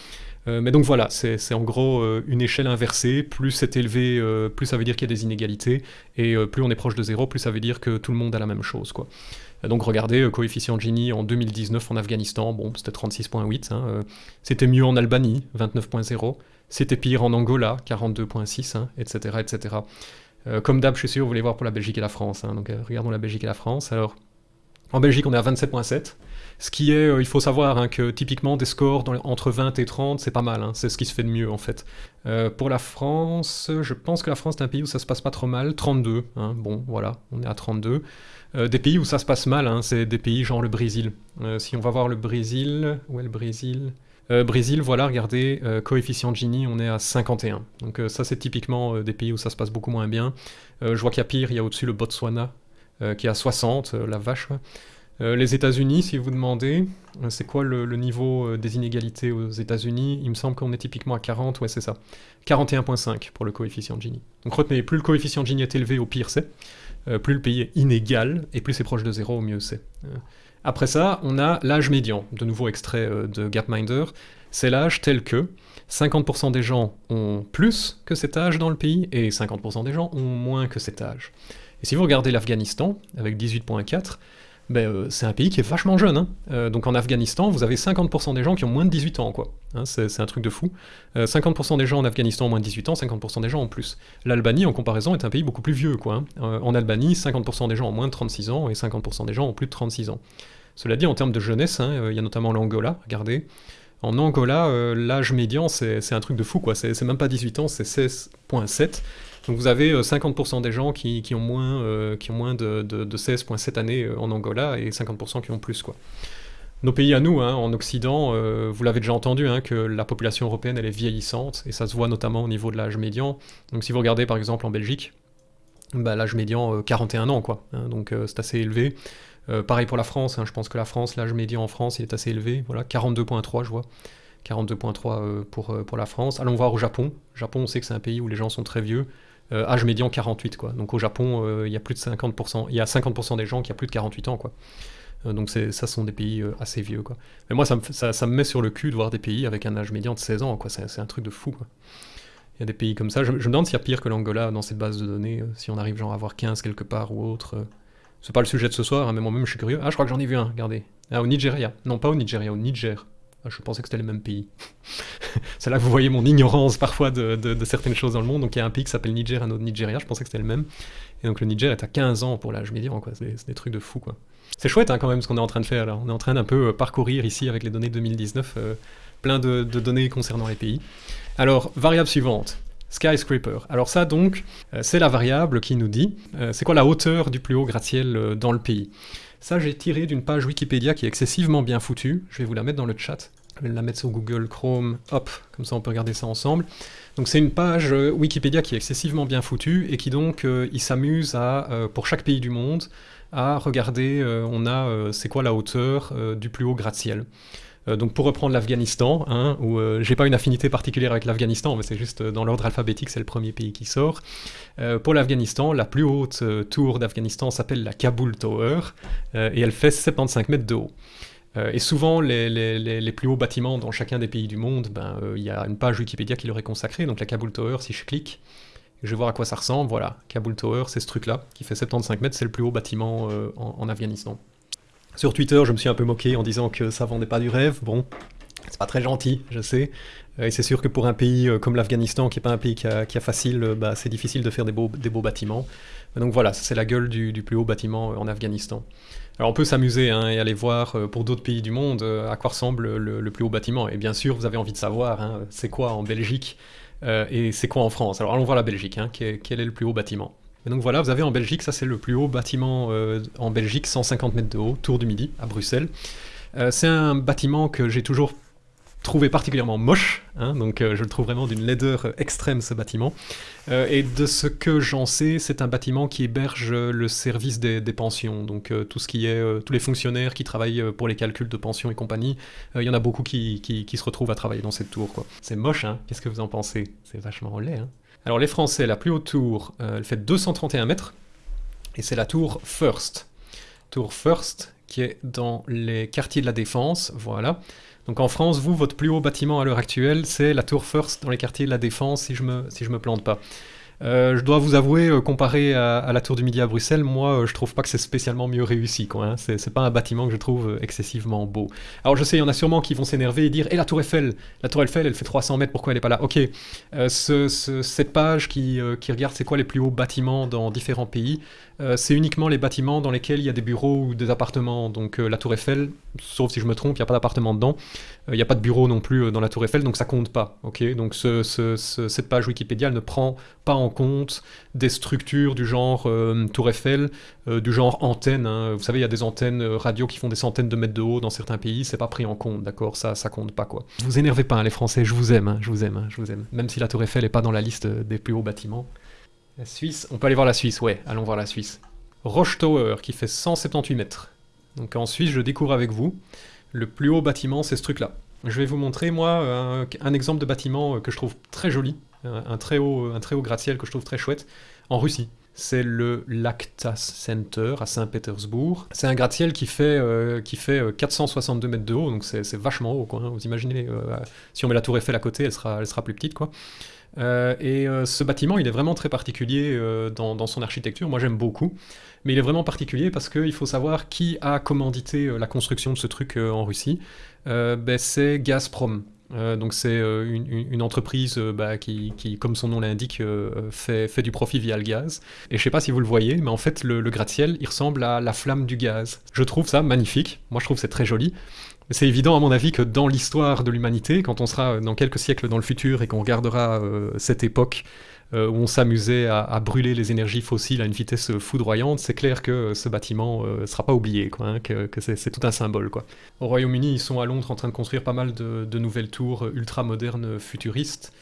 Euh, mais donc voilà, c'est en gros euh, une échelle inversée. Plus c'est élevé, euh, plus ça veut dire qu'il y a des inégalités. Et plus on est proche de zéro, plus ça veut dire que tout le monde a la même chose. Donc regardez, coefficient de Gini en 2019 en Afghanistan, bon, c'était 36.8. Hein, c'était mieux en Albanie, 29.0. C'était pire en Angola, 42.6, etc. etc. comme d'hab, je suis sûr, vous voulez voir pour la Belgique et la France. Hein. donc regardons la Belgique et la France. Alors, en Belgique, on est à 27.7. Ce qui est, euh, il faut savoir hein, que typiquement des scores entre 20 et 30, c'est pas mal, hein. c'est ce qui se fait de mieux en fait. Euh, pour la France, je pense que la France est un pays où ça se passe pas trop mal, 32, hein. bon voilà, on est à 32. Euh, des pays où ça se passe mal, c'est des pays genre le Brésil. si on va voir le Brésil, où est le Brésil? Brésil, voilà, regardez, coefficient Gini, on est à 51. Donc ça c'est typiquement des pays où ça se passe beaucoup moins bien. je vois qu'il y a pire, il y a au-dessus le Botswana, qui est à 60, la vache. Euh, les États-Unis, si vous demandez, euh, c'est quoi le, niveau euh, des inégalités aux États-Unis? Il me semble qu'on est typiquement à 40, ouais, c'est ça. 41,5 pour le coefficient Gini. Donc retenez, plus le coefficient Gini est élevé, au pire c'est. plus le pays est inégal, et plus c'est proche de zéro, au mieux c'est. Après ça, on a l'âge médian, de nouveau extrait de Gapminder. C'est l'âge tel que 50% des gens ont plus que cet âge dans le pays, et 50% des gens ont moins que cet âge. Et si vous regardez l'Afghanistan, avec 18.4, ben, euh, c'est un pays qui est vachement jeune. hein. Euh, donc en Afghanistan, vous avez 50% des gens qui ont moins de 18 ans, quoi. Hein, c'est un truc de fou. Euh, 50% des gens en Afghanistan ont moins de 18 ans, 50% des gens ont plus. L'Albanie, en comparaison, est un pays beaucoup plus vieux, quoi. hein. Euh, en Albanie, 50% des gens ont moins de 36 ans et 50% des gens ont plus de 36 ans. Cela dit, en termes de jeunesse, euh, il y a notamment l'Angola, regardez. En Angola, euh, l'âge médian, c'est un truc de fou, quoi. C'est même pas 18 ans, c'est 16,7. Donc vous avez euh, 50% des gens qui, ont moins, euh, qui ont moins de, de- de 16,7 années euh, en Angola et 50% qui ont plus, quoi. Nos pays à nous, hein, en Occident, euh, vous l'avez déjà entendu, hein, que la population européenne, elle est vieillissante, et ça se voit notamment au niveau de l'âge médian. Donc si vous regardez par exemple en Belgique, bah, l'âge médian, euh, 41 ans, quoi. hein, donc euh, c'est assez élevé. Euh, pareil pour la France, je pense que la France, l'âge médian en France, il est assez élevé. Voilà, 42.3, je vois. 42.3 euh, pour, euh, pour la France. Allons voir au Japon. Japon, on sait que c'est un pays où les gens sont très vieux. Euh, âge médian 48, quoi. Donc au Japon, euh, il y a plus de 50%, il y a 50% des gens qui ont plus de 48 ans, quoi. Euh, donc ça sont des pays assez vieux, quoi. Mais moi, ça me, met sur le cul de voir des pays avec un âge médian de 16 ans, quoi. C'est un truc de fou, quoi. Il y a des pays comme ça. Je, me demande s'il y a pire que l'Angola dans cette base de données, si on arrive genre à avoir 15 quelque part ou autre. C'est pas le sujet de ce soir, hein, mais moi-même je suis curieux. Ah, je crois que j'en ai vu un, regardez. Ah, au Nigeria. Non, pas au Nigeria, au Niger. Ah, je pensais que c'était les mêmes pays. C'est là que vous voyez mon ignorance parfois de, certaines choses dans le monde. Donc il y a un pays qui s'appelle Niger, un autre Nigeria, je pensais que c'était le même. Et donc le Niger est à 15 ans pour l'âge médian, quoi. C'est des, trucs de fou. C'est chouette hein, quand même ce qu'on est en train de faire là. On est en train d'un peu euh, parcourir ici avec les données 2019, euh, plein de, données concernant les pays. Alors, variable suivante. Skyscraper. Alors ça donc, euh, c'est la variable qui nous dit c'est quoi la hauteur du plus haut gratte-ciel dans le pays. Ça j'ai tiré d'une page Wikipédia qui est excessivement bien foutue. Je vais vous la mettre dans le chat. Je vais la mettre sur Google Chrome. Hop, comme ça on peut regarder ça ensemble. Donc c'est une page euh, Wikipédia qui est excessivement bien foutue et qui donc euh, il s'amuse à euh, pour chaque pays du monde à regarder. on a c'est quoi la hauteur du plus haut gratte-ciel. Euh, donc pour reprendre l'Afghanistan, hein, où euh, j'ai pas une affinité particulière avec l'Afghanistan, mais c'est juste euh, dans l'ordre alphabétique, c'est le premier pays qui sort. Pour l'Afghanistan, la plus haute tour d'Afghanistan s'appelle la Kabul Tower, et elle fait 75 mètres de haut. Et souvent, les, les- les- plus hauts bâtiments dans chacun des pays du monde, ben, il y a une page Wikipédia qui leur est consacrée. Donc la Kabul Tower, si je clique, je vais voir à quoi ça ressemble. Voilà, Kabul Tower, c'est ce truc-là, qui fait 75 mètres, c'est le plus haut bâtiment en, en Afghanistan. Sur Twitter, je me suis un peu moqué en disant que ça vendait pas du rêve. Bon, c'est pas très gentil, je sais. Euh, et c'est sûr que pour un pays euh, comme l'Afghanistan, qui est pas un pays qui a, facile, euh, bah, c'est difficile de faire des beaux, bâtiments. Donc voilà, c'est la gueule du, plus haut bâtiment en Afghanistan. Alors on peut s'amuser hein, et aller voir pour d'autres pays du monde à quoi ressemble le, plus haut bâtiment. Et bien sûr, vous avez envie de savoir, hein, c'est quoi en Belgique et c'est quoi en France. Alors allons voir la Belgique, hein, quel est le plus haut bâtiment. Et donc voilà, vous avez en Belgique, ça c'est le plus haut bâtiment euh, en Belgique, 150 mètres de haut, Tour du Midi, à Bruxelles. Euh, c'est un bâtiment que j'ai toujours trouvé particulièrement moche, hein, donc euh, je le trouve vraiment d'une laideur extrême ce bâtiment. Et de ce que j'en sais, c'est un bâtiment qui héberge le service des, pensions, donc tout ce qui est tous les fonctionnaires qui travaillent pour les calculs de pensions et compagnie. Il y en a beaucoup qui, qui- se retrouvent à travailler dans cette tour. C'est moche, hein Qu'est-ce que vous en pensez? C'est vachement laid. Hein Alors les Français, la plus haute tour, euh, elle fait 231 mètres, et c'est la tour First. Tour First, qui est dans les quartiers de la Défense, voilà. Donc en France, vous, votre plus haut bâtiment à l'heure actuelle, c'est la Tour First dans les quartiers de la Défense, si je me, si me plante pas. Euh, je dois vous avouer, euh, comparé à, la Tour du Midi à Bruxelles, moi, euh, je trouve pas que c'est spécialement mieux réussi, quoi. hein. C'est pas un bâtiment que je trouve excessivement beau. Alors je sais, il y en a sûrement qui vont s'énerver et dire « Et la Tour Eiffel? La Tour Eiffel, elle fait 300 mètres, pourquoi elle est pas là ?» Ok, ce- ce- cette page qui regarde c'est quoi les plus hauts bâtiments dans différents pays, euh, c'est uniquement les bâtiments dans lesquels il y a des bureaux ou des appartements. Donc euh, la Tour Eiffel, sauf si je me trompe, il n'y a pas d'appartement dedans. Euh, Il n'y a pas de bureau non plus dans la Tour Eiffel, donc ça compte pas. Ok, donc ce- ce- ce- cette page Wikipédia ne prend pas en compte des structures du genre Tour Eiffel, du genre antenne. hein. Vous savez, il y a des antennes radio qui font des centaines de mètres de haut dans certains pays, c'est pas pris en compte, d'accord? Ça, ça compte pas quoi. Vous énervez pas, hein, les Français, je vous aime, hein, je vous aime, je vous aime. Même si la Tour Eiffel est pas dans la liste des plus hauts bâtiments. La Suisse, on peut aller voir la Suisse, ouais, allons voir la Suisse. Roche Tower qui fait 178 mètres. Donc en Suisse, je découvre avec vous. Le plus haut bâtiment, c'est ce truc-là. Je vais vous montrer, moi, un, exemple de bâtiment euh, que je trouve très joli, un, très haut, gratte-ciel que je trouve très chouette, en Russie. C'est le Lactas Center à Saint-Pétersbourg. C'est un gratte-ciel qui fait, euh, qui fait euh, 462 mètres de haut, donc c'est vachement haut. Quoi, hein. Vous imaginez, euh, si on met la tour Eiffel à côté, elle sera plus petite. quoi. Et ce bâtiment, il est vraiment très particulier dans, son architecture. Moi, j'aime beaucoup. Mais il est vraiment particulier parce qu'il faut savoir qui a commandité la construction de ce truc en Russie. Ben, c'est Gazprom. Euh, donc c'est euh, une, entreprise euh, bah, qui, comme son nom l'indique, fait, du profit via le gaz. Et je sais pas si vous le voyez, mais en fait le, gratte-ciel, il ressemble à la flamme du gaz. Je trouve ça magnifique, moi je trouve c'est très joli. C'est évident à mon avis que dans l'histoire de l'humanité, quand on sera dans quelques siècles dans le futur et qu'on regardera cette époque euh, où on s'amusait à, brûler les énergies fossiles à une vitesse foudroyante, c'est clair que ce bâtiment ne euh, sera pas oublié, quoi, hein, que, c'est tout un symbole. Quoi. Au Royaume-Uni, ils sont à Londres en train de construire pas mal de, nouvelles tours ultra modernes futuristes.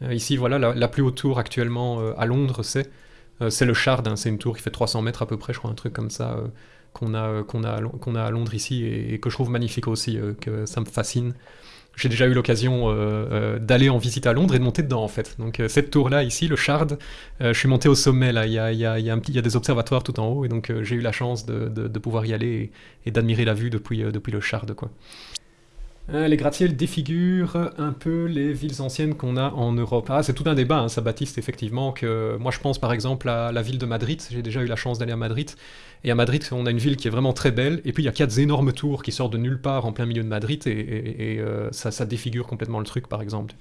Euh, ici, voilà, la, plus haute tour actuellement à Londres, c'est c'est le Shard, hein, c'est une tour qui fait 300 mètres à peu près, je crois, un truc comme ça, qu'on a, qu'on a, a à Londres ici, et, que je trouve magnifique aussi, que ça me fascine j'ai déjà eu l'occasion euh, euh, d'aller en visite à Londres et de monter dedans en fait. Donc euh, cette tour-là ici, le Shard, je suis monté au sommet là, il y a, il y a, y y a des observatoires tout en haut et donc j'ai eu la chance de, de, pouvoir y aller et, d'admirer la vue depuis, depuis le Shard quoi. Les gratte-ciels défigurent un peu les villes anciennes qu'on a en Europe. Ah, c'est tout un débat, hein, ça Baptiste, effectivement, que moi je pense par exemple à la ville de Madrid, j'ai déjà eu la chance d'aller à Madrid, et à Madrid, on a une ville qui est vraiment très belle, et puis il y a quatre énormes tours qui sortent de nulle part en plein milieu de Madrid, et, euh, ça, défigure complètement le truc, par exemple.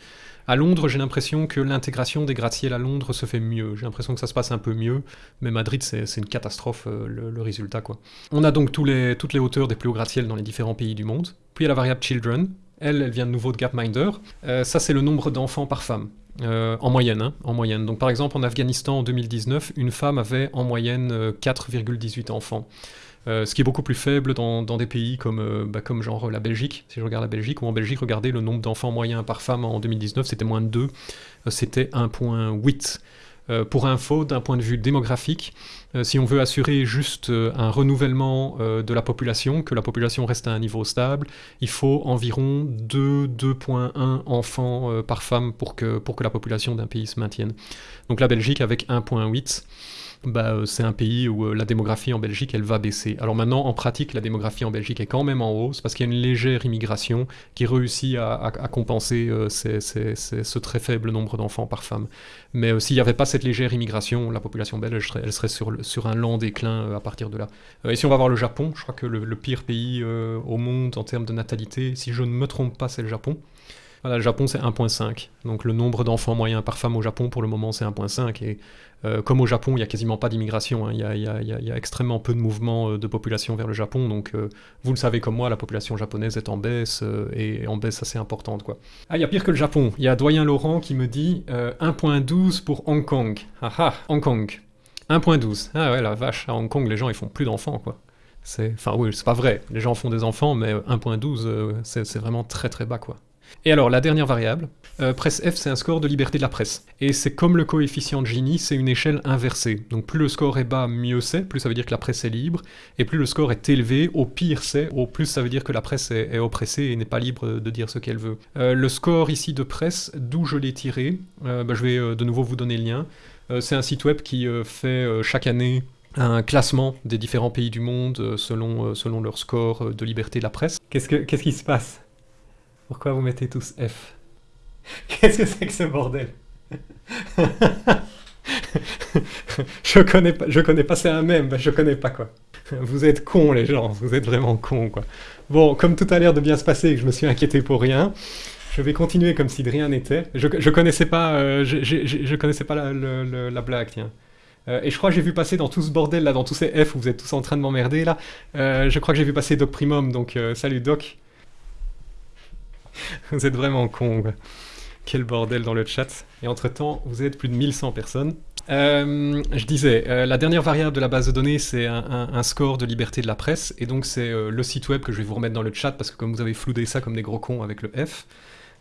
À Londres, j'ai l'impression que l'intégration des gratte-ciels à Londres se fait mieux. J'ai l'impression que ça se passe un peu mieux, mais Madrid, c'est une catastrophe, euh, le, résultat. quoi. On a donc toutes les hauteurs des plus hauts gratte-ciels dans les différents pays du monde. Puis il y a la variable children, elle, elle vient de nouveau de Gapminder. Euh, ça, c'est le nombre d'enfants par femme. Euh, en moyenne, hein, en moyenne. Donc par exemple en Afghanistan en 2019, une femme avait en moyenne 4,18 euh, enfants. Euh, ce qui est beaucoup plus faible dans, des pays comme, bah, comme genre la Belgique. Si je regarde la Belgique, ou en Belgique, regardez, le nombre d'enfants moyens par femme en 2019, c'était moins de 2, c'était 1,8. Euh, pour info, d'un point de vue démographique, euh, si on veut assurer juste euh, un renouvellement de la population, que la population reste à un niveau stable, il faut environ 2, 2.1 enfants par femme pour que, pour que la population d'un pays se maintienne. Donc la Belgique avec 1.8 bah, euh, c'est un pays où euh, la démographie en Belgique, elle va baisser. Alors maintenant, en pratique, la démographie en Belgique est quand même en hausse parce qu'il y a une légère immigration qui réussit à, compenser euh, ce très faible nombre d'enfants par femme. Mais s'il n'y avait pas cette légère immigration, la population belge, elle serait, sur, sur, un lent déclin à partir de là. et si on va voir le Japon, je crois que le, pire pays au monde en termes de natalité, si je ne me trompe pas, c'est le Japon. Voilà, le Japon, c'est 1.5. Donc le nombre d'enfants moyens par femme au Japon, pour le moment, c'est 1.5. Et euh, comme au Japon, il n'y a quasiment pas d'immigration. Il, y a extrêmement peu de mouvement euh, de population vers le Japon. Donc euh, vous le savez comme moi, la population japonaise est en baisse, et en baisse assez importante. Quoi. Ah, il y a pire que le Japon. Il y a Doyen Laurent qui me dit 1.12 pour Hong Kong. Ah ah, Hong Kong. 1.12. Ah ouais, la vache, à Hong Kong, les gens, ils font plus d'enfants, quoi. Enfin oui, c'est pas vrai. Les gens font des enfants, mais 1.12, c'est vraiment très très bas, quoi. Et alors, la dernière variable, euh, presse F, c'est un score de liberté de la presse. Et c'est comme le coefficient de Gini, c'est une échelle inversée. Donc plus le score est bas, mieux c'est, plus ça veut dire que la presse est libre, et plus le score est élevé, au pire c'est, au plus ça veut dire que la presse est, oppressée et n'est pas libre de dire ce qu'elle veut. Euh, le score ici de presse, d'où je l'ai tiré, euh, bah, je vais de nouveau vous donner le lien. c'est un site web qui fait chaque année un classement des différents pays du monde selon, leur score de liberté de la presse. Qu'est-ce, que, qu'est-ce qui se passe? Pourquoi vous mettez tous F? Qu'est-ce que c'est que ce bordel? Je connais pas, je connais pas, c'est un même, je connais pas quoi. Vous êtes cons les gens, vous êtes vraiment cons quoi. Bon, comme tout a l'air de bien se passer et que je me suis inquiété pour rien, je vais continuer comme si de rien n'était. Je, je connaissais pas, euh, je, connaissais pas la, la, blague, tiens. Euh, et je crois que j'ai vu passer dans tout ce bordel là, dans tous ces F où vous êtes tous en train de m'emmerder là, euh, je crois que j'ai vu passer Doc Primum, donc salut Doc. vous êtes vraiment con. Quel bordel dans le chat. Et entre-temps, vous êtes plus de 1100 personnes. Euh, je disais, euh, la dernière variable de la base de données, c'est un, score de liberté de la presse, et donc c'est euh, le site web que je vais vous remettre dans le chat, parce que comme vous avez floudé ça comme des gros cons avec le F,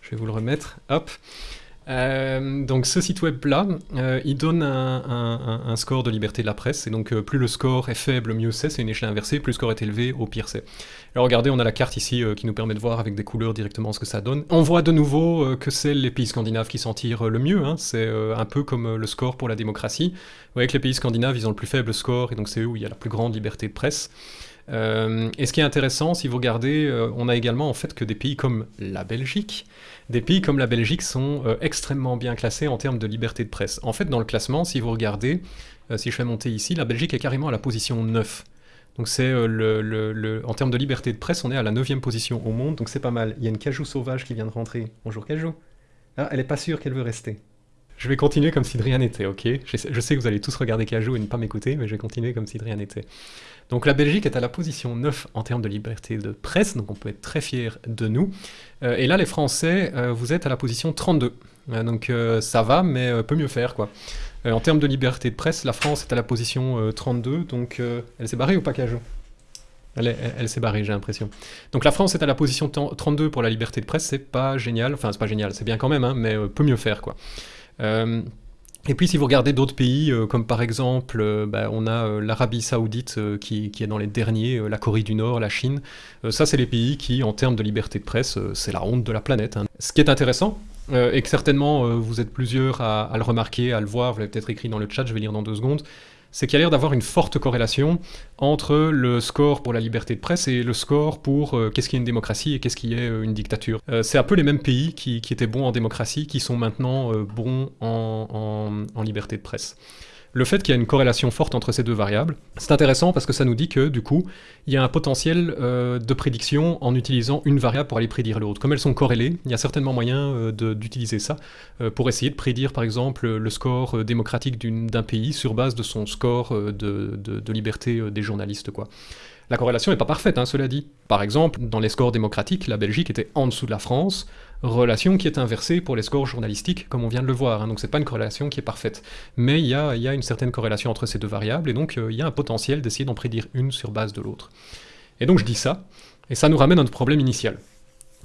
je vais vous le remettre, hop. Donc ce site web là, euh, il donne un, score de liberté de la presse, et donc plus le score est faible, mieux c'est, c'est une échelle inversée, plus le score est élevé, au pire c'est. Alors regardez, on a la carte ici qui nous permet de voir avec des couleurs directement ce que ça donne. On voit de nouveau que c'est les pays scandinaves qui s'en tirent le mieux, hein. c'est un peu comme le score pour la démocratie. Vous voyez que les pays scandinaves, ils ont le plus faible score, et donc c'est eux où il y a la plus grande liberté de presse. et ce qui est intéressant, si vous regardez, on a également en fait que des pays comme la Belgique, des pays comme la Belgique sont extrêmement bien classés en termes de liberté de presse. En fait, dans le classement, si vous regardez, si je fais monter ici, la Belgique est carrément à la position 9. Donc c'est euh, le, en termes de liberté de presse, on est à la 9 position au monde, donc c'est pas mal. Il y a une cajou sauvage qui vient de rentrer. Bonjour cajou. Ah, elle est pas sûre qu'elle veut rester. Je vais continuer comme si de rien n'était, ok? Je sais, que vous allez tous regarder Cajou et ne pas m'écouter, mais je vais continuer comme si de rien n'était. Donc la Belgique est à la position 9 en termes de liberté de presse, donc on peut être très fier de nous. Euh, et là, les Français, euh, vous êtes à la position 32. donc ça va, mais peut mieux faire, quoi. Euh, en termes de liberté de presse, la France est à la position 32, euh, donc euh, elle s'est barrée ou pas, elle, elle, s'est barrée, j'ai l'impression. Donc la France est à la position 32 pour la liberté de presse, c'est pas génial, enfin c'est pas génial, c'est bien quand même, hein, mais peut mieux faire, quoi. Et puis si vous regardez d'autres pays, comme par exemple, bah, on a l'Arabie Saoudite qui, est dans les derniers, la Corée du Nord, la Chine, ça c'est les pays qui, en termes de liberté de presse, c'est la honte de la planète. Hein. Ce qui est intéressant, euh, et que certainement euh, vous êtes plusieurs à, le remarquer, à le voir, vous l'avez peut-être écrit dans le chat, je vais lire dans deux secondes, c'est qu'il y a l'air d'avoir une forte corrélation entre le score pour la liberté de presse et le score pour euh, qu'est-ce qui est une démocratie et qu'est-ce qui est une dictature. c'est un peu les mêmes pays qui, étaient bons en démocratie qui sont maintenant bons en liberté de presse le fait qu'il y a une corrélation forte entre ces deux variables, c'est intéressant parce que ça nous dit que, du coup, il y a un potentiel euh, de prédiction en utilisant une variable pour aller prédire l'autre. Comme elles sont corrélées, il y a certainement moyen euh, d'utiliser ça euh, pour essayer de prédire, par exemple, le score démocratique d'un pays sur base de son score de, liberté des journalistes. La corrélation n'est pas parfaite, hein, cela dit. Par exemple, dans les scores démocratiques, la Belgique était en dessous de la France, relation qui est inversée pour les scores journalistiques, comme on vient de le voir, hein. donc c'est pas une corrélation qui est parfaite. Mais il y a, une certaine corrélation entre ces deux variables, et donc euh, il y a un potentiel d'essayer d'en prédire une sur base de l'autre. Et donc je dis ça, et ça nous ramène à notre problème initial.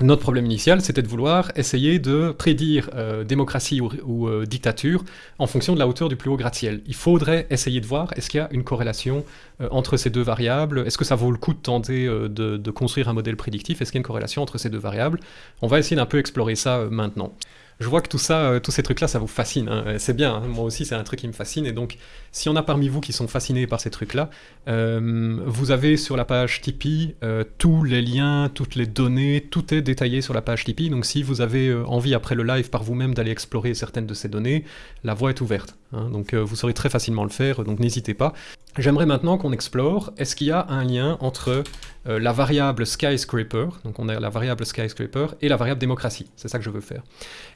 Notre problème initial, c'était de vouloir essayer de prédire euh, démocratie ou, euh, dictature en fonction de la hauteur du plus haut gratte-ciel. Il faudrait essayer de voir est-ce qu'il y a une corrélation euh, entre ces deux variables, est-ce que ça vaut le coup de tenter de, de, construire un modèle prédictif, est-ce qu'il y a une corrélation entre ces deux variables? On va essayer d'un peu explorer ça maintenant je vois que tout ça, euh, tous ces trucs-là, ça vous fascine. Hein. C'est bien, hein. moi aussi c'est un truc qui me fascine. Et donc, si on a parmi vous qui sont fascinés par ces trucs-là, euh, vous avez sur la page Tipeee euh, tous les liens, toutes les données, tout est détaillé sur la page Tipeee. Donc si vous avez envie après le live par vous-même d'aller explorer certaines de ces données, la voie est ouverte. Hein. Donc vous saurez très facilement le faire, donc n'hésitez pas. J'aimerais maintenant qu'on explore, est-ce qu'il y a un lien entre euh, la variable skyscraper, donc on a la variable skyscraper, et la variable démocratie, c'est ça que je veux faire.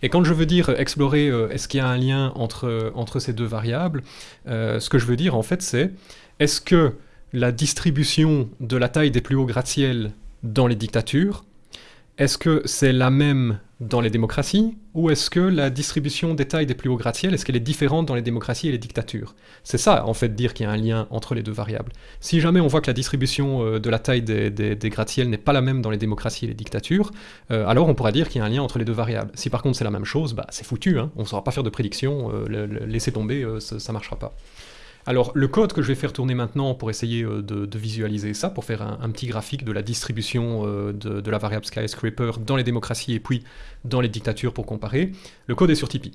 Et quand je veux dire euh, explorer, euh, est-ce qu'il y a un lien entre, entre ces deux variables, ce que je veux dire en fait c'est, est-ce que la distribution de la taille des plus hauts gratte-ciel dans les dictatures, est-ce que c'est la même dans les démocraties, ou est-ce que la distribution des tailles des plus hauts gratte-ciel, est-ce différente dans les démocraties et les dictatures? C'est ça, en fait, dire qu'il y a un lien entre les deux variables. Si jamais on voit que la distribution euh, de la taille des, gratte-ciel n'est pas la même dans les démocraties et les dictatures, euh, alors on pourra dire qu'il y a un lien entre les deux variables. Si par contre c'est la même chose, bah, c'est foutu, hein. on ne saura pas faire de prédiction, euh, laisser tomber, ça ne marchera pas. Alors le code que je vais faire tourner maintenant pour essayer euh, de, visualiser ça, pour faire un, petit graphique de la distribution euh, de, la variable skyscraper dans les démocraties et puis dans les dictatures pour comparer, le code est sur Tipeee.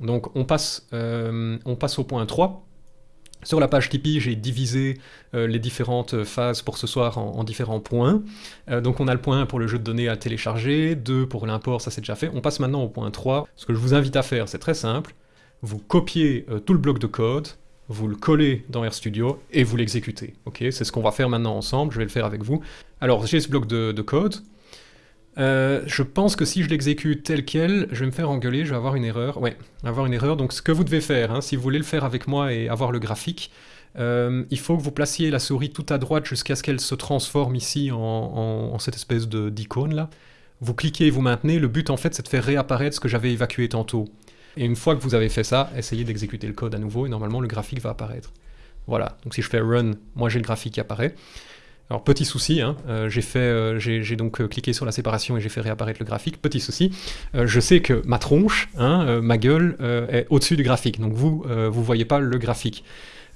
Donc on passe, euh, on passe au point 3. Sur la page Tipeee, j'ai divisé les différentes phases pour ce soir en, différents points. donc on a le point 1 pour le jeu de données à télécharger, 2 pour l'import, ça c'est déjà fait. On passe maintenant au point 3. Ce que je vous invite à faire, c'est très simple. Vous copiez tout le bloc de code, vous le collez dans RStudio et vous l'exécutez. Ok, c'est ce qu'on va faire maintenant ensemble, je vais le faire avec vous. Alors j'ai ce bloc de, code. Euh, je pense que si je l'exécute tel quel, je vais me faire engueuler, je vais avoir une erreur. Ouais, avoir une erreur. Donc ce que vous devez faire, hein, si vous voulez le faire avec moi et avoir le graphique, euh, il faut que vous placiez la souris tout à droite jusqu'à ce qu'elle se transforme ici en, cette espèce d'icône là. Vous cliquez et vous maintenez. Le but en fait c'est de faire réapparaître ce que j'avais évacué tantôt. Et une fois que vous avez fait ça, essayez d'exécuter le code à nouveau et normalement le graphique va apparaître. Voilà, donc si je fais run, moi j'ai le graphique qui apparaît. Alors petit souci, hein, euh, euh, j'ai donc euh, cliqué sur la séparation et j'ai fait réapparaître le graphique. Petit souci, je sais que ma tronche, hein, ma gueule est au-dessus du graphique, donc vous vous voyez pas le graphique.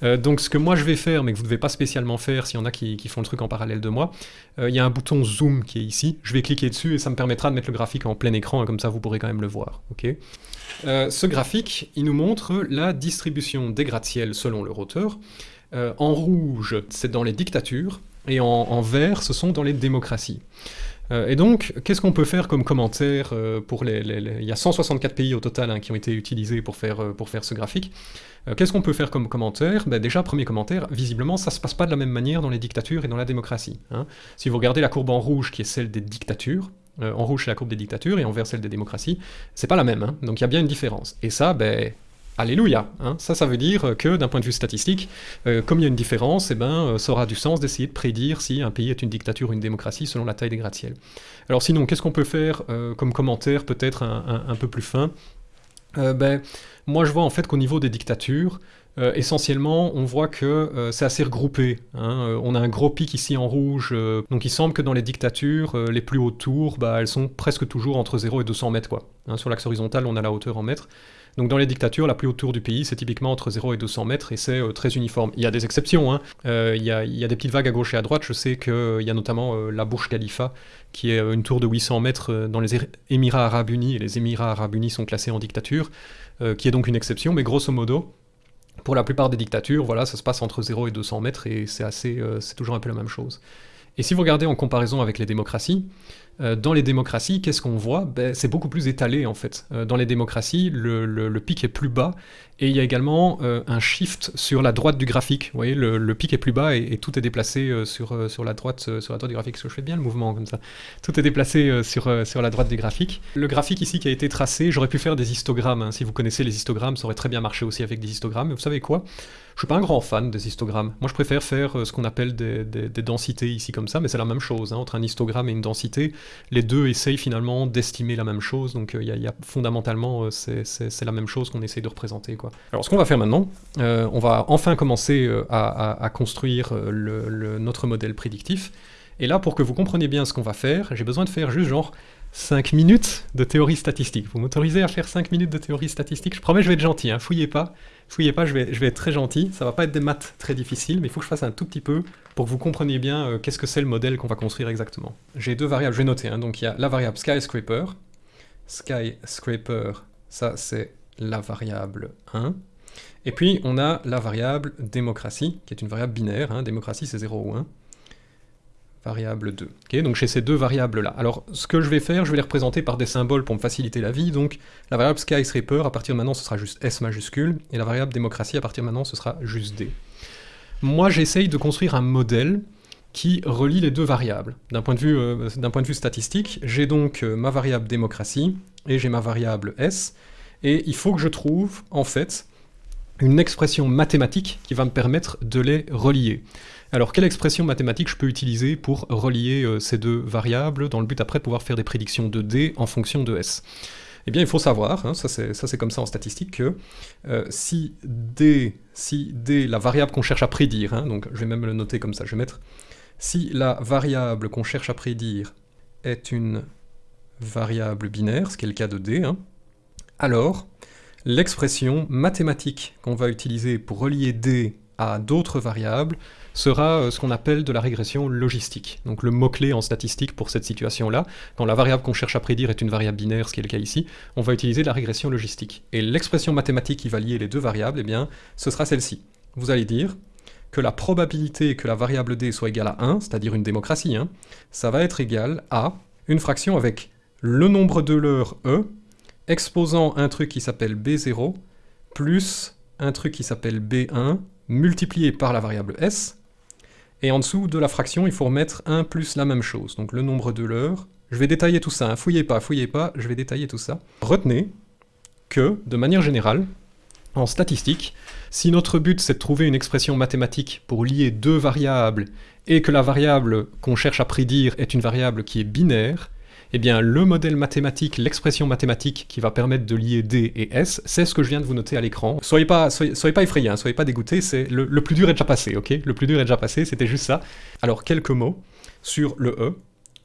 Donc ce que moi je vais faire, mais que vous ne devez pas spécialement faire s'il y en a qui, font le truc en parallèle de moi, il y a un bouton zoom qui est ici. Je vais cliquer dessus et ça me permettra de mettre le graphique en plein écran comme ça vous pourrez quand même le voir. euh, ce graphique, il nous montre la distribution des gratte-ciel selon leur hauteur. Euh, en rouge, c'est dans les dictatures, et en, vert, ce sont dans les démocraties. Euh, et donc, qu'est-ce qu'on peut faire comme commentaire euh, pour les, Il y a 164 pays au total hein, qui ont été utilisés pour faire, euh, pour faire ce graphique. qu'est-ce qu'on peut faire comme commentaire? Ben Déjà, premier commentaire, visiblement, ça se passe pas de la même manière dans les dictatures et dans la démocratie. Hein. Si vous regardez la courbe en rouge, qui est celle des dictatures, en rouge c'est la courbe des dictatures, et en vert celle des démocraties, c'est pas la même. Hein. Donc il y a bien une différence. Et ça, ben, Alléluia hein. Ça, ça veut dire que d'un point de vue statistique, euh, comme il y a une différence, eh ben, euh, ça aura du sens d'essayer de prédire si un pays est une dictature ou une démocratie selon la taille des gratte-ciels. Alors sinon, qu'est-ce qu'on peut faire euh, comme commentaire peut-être un, peu plus fin? Ben, Moi, je vois en fait qu'au niveau des dictatures, essentiellement, on voit que c'est assez regroupé. Hein. on a un gros pic ici en rouge, donc il semble que dans les dictatures, les plus hautes tours, bah, elles sont presque toujours entre 0 et 200 mètres. Hein. sur l'axe horizontal, on a la hauteur en mètres. Donc dans les dictatures, la plus haute tour du pays, c'est typiquement entre 0 et 200 mètres, et c'est euh, très uniforme. Il y a des exceptions, hein. euh, il, y a, des petites vagues à gauche et à droite, je sais qu'il euh, y a notamment la Burj Khalifa, qui est une tour de 800 mètres dans les Émirats Arabes Unis, et les Émirats Arabes Unis sont classés en dictature, qui est donc une exception, mais grosso modo, pour la plupart des dictatures, voilà, ça se passe entre 0 et 200 mètres, et c'est assez, c'est toujours un peu la même chose. Et si vous regardez en comparaison avec les démocraties, dans les démocraties, qu'est-ce qu'on voit? Ben, C'est beaucoup plus étalé en fait. Euh, dans les démocraties, le, pic est plus bas et il y a également euh, un shift sur la droite du graphique. Vous voyez, le, pic est plus bas et, tout est déplacé sur, sur, la droite, sur la droite du graphique. je fais bien le mouvement comme ça. Tout est déplacé sur, sur la droite du graphique. Le graphique ici qui a été tracé, j'aurais pu faire des histogrammes. Hein. Si vous connaissez les histogrammes, ça aurait très bien marché aussi avec des histogrammes. Mais vous savez quoi? Je suis pas un grand fan des histogrammes. Moi, je préfère faire euh, ce qu'on appelle des, densités ici comme ça, mais c'est la même chose. Hein. entre un histogramme et une densité, les deux essayent finalement d'estimer la même chose. Donc, il euh, y, a fondamentalement, euh, c'est la même chose qu'on essaye de représenter. Quoi. Alors, ce qu'on va faire maintenant, on va enfin commencer à, construire notre modèle prédictif. Et là, pour que vous compreniez bien ce qu'on va faire, j'ai besoin de faire juste genre 5 minutes de théorie statistique. Vous m'autorisez à faire 5 minutes de théorie statistique? Je promets, je vais être gentil, hein, fouillez pas. Fouillez pas, je vais, je vais être très gentil. Ça va pas être des maths très difficiles, mais il faut que je fasse un tout petit peu pour que vous compreniez bien euh, qu'est-ce que c'est le modèle qu'on va construire exactement. J'ai deux variables, je vais noter. Hein. donc il y a la variable skyscraper. Skyscraper, ça c'est la variable 1. Et puis on a la variable démocratie, qui est une variable binaire. Hein. démocratie c'est 0 ou 1 variable 2. donc j'ai ces deux variables-là. Alors, ce que je vais faire, je vais les représenter par des symboles pour me faciliter la vie. Donc, la variable skyscraper, à partir de maintenant, ce sera juste S majuscule, et la variable démocratie, à partir de maintenant, ce sera juste D. Moi, j'essaye de construire un modèle qui relie les deux variables. D'un point, de vue, euh, point de vue statistique, j'ai donc euh, ma variable démocratie, et j'ai ma variable S, et il faut que je trouve, en fait, une expression mathématique qui va me permettre de les relier. Alors, quelle expression mathématique je peux utiliser pour relier euh, ces deux variables dans le but après de pouvoir faire des prédictions de D en fonction de S? Eh bien, il faut savoir, hein, ça c'est comme ça en statistique, que euh, si, D, si D, la variable qu'on cherche à prédire, hein, donc je vais même le noter comme ça, je vais mettre, si la variable qu'on cherche à prédire est une variable binaire, ce qui est le cas de D, hein, alors l'expression mathématique qu'on va utiliser pour relier D à d'autres variables sera euh, ce qu'on appelle de la régression logistique. Donc le mot-clé en statistique pour cette situation-là, quand la variable qu'on cherche à prédire est une variable binaire, ce qui est le cas ici, on va utiliser la régression logistique. Et l'expression mathématique qui va lier les deux variables, eh bien, ce sera celle-ci. Vous allez dire que la probabilité que la variable d soit égale à 1, c'est-à-dire une démocratie, hein, ça va être égal à une fraction avec le nombre de l'heure e, exposant un truc qui s'appelle b0, plus un truc qui s'appelle b1, multiplié par la variable s, et en dessous de la fraction, il faut remettre 1 plus la même chose, donc le nombre de l'heure. Je vais détailler tout ça, hein. fouillez pas, fouillez pas, je vais détailler tout ça. Retenez que, de manière générale, en statistique, si notre but c'est de trouver une expression mathématique pour lier deux variables, et que la variable qu'on cherche à prédire est une variable qui est binaire, eh bien le modèle mathématique, l'expression mathématique qui va permettre de lier D et S, c'est ce que je viens de vous noter à l'écran. Soyez pas, soyez, pas effrayés, hein, soyez pas dégoûtés, c'est le, le, plus dur est déjà passé, ok? Le plus dur est déjà passé, c'était juste ça. Alors quelques mots sur le E.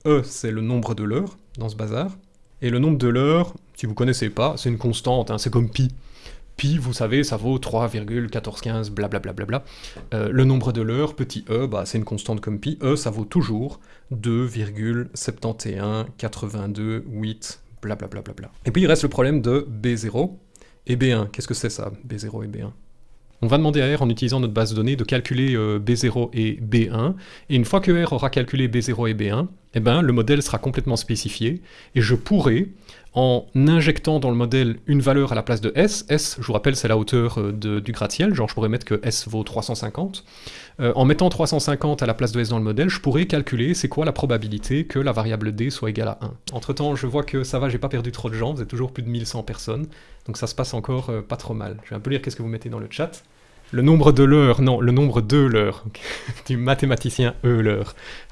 E, c'est le nombre de l'heure dans ce bazar. Et le nombre de l'heure, si vous connaissez pas, c'est une constante, hein, c'est comme pi. Pi, vous savez, ça vaut 3,1415, blablabla. Bla euh, le nombre de l'heure, petit e, bah, c'est une constante comme pi. E, ça vaut toujours 2,7182,8, blablabla. Bla Et puis il reste le problème de B0 et B1. Qu'est-ce que c'est ça, B0 et B1 On va demander à R, en utilisant notre base de données, de calculer euh, B0 et B1. Et une fois que R aura calculé B0 et B1, eh ben, le modèle sera complètement spécifié. Et je pourrai, en injectant dans le modèle une valeur à la place de S, S, je vous rappelle, c'est la hauteur euh, du gratte-ciel, genre je pourrais mettre que S vaut 350. Euh, en mettant 350 à la place de S dans le modèle, je pourrais calculer c'est quoi la probabilité que la variable D soit égale à 1. Entre temps, je vois que ça va, j'ai pas perdu trop de gens, vous êtes toujours plus de 1100 personnes, donc ça se passe encore pas trop mal. Je vais un peu lire qu'est-ce que vous mettez dans le chat. Le nombre de l'heure, non, le nombre de l'heure, du mathématicien Euler.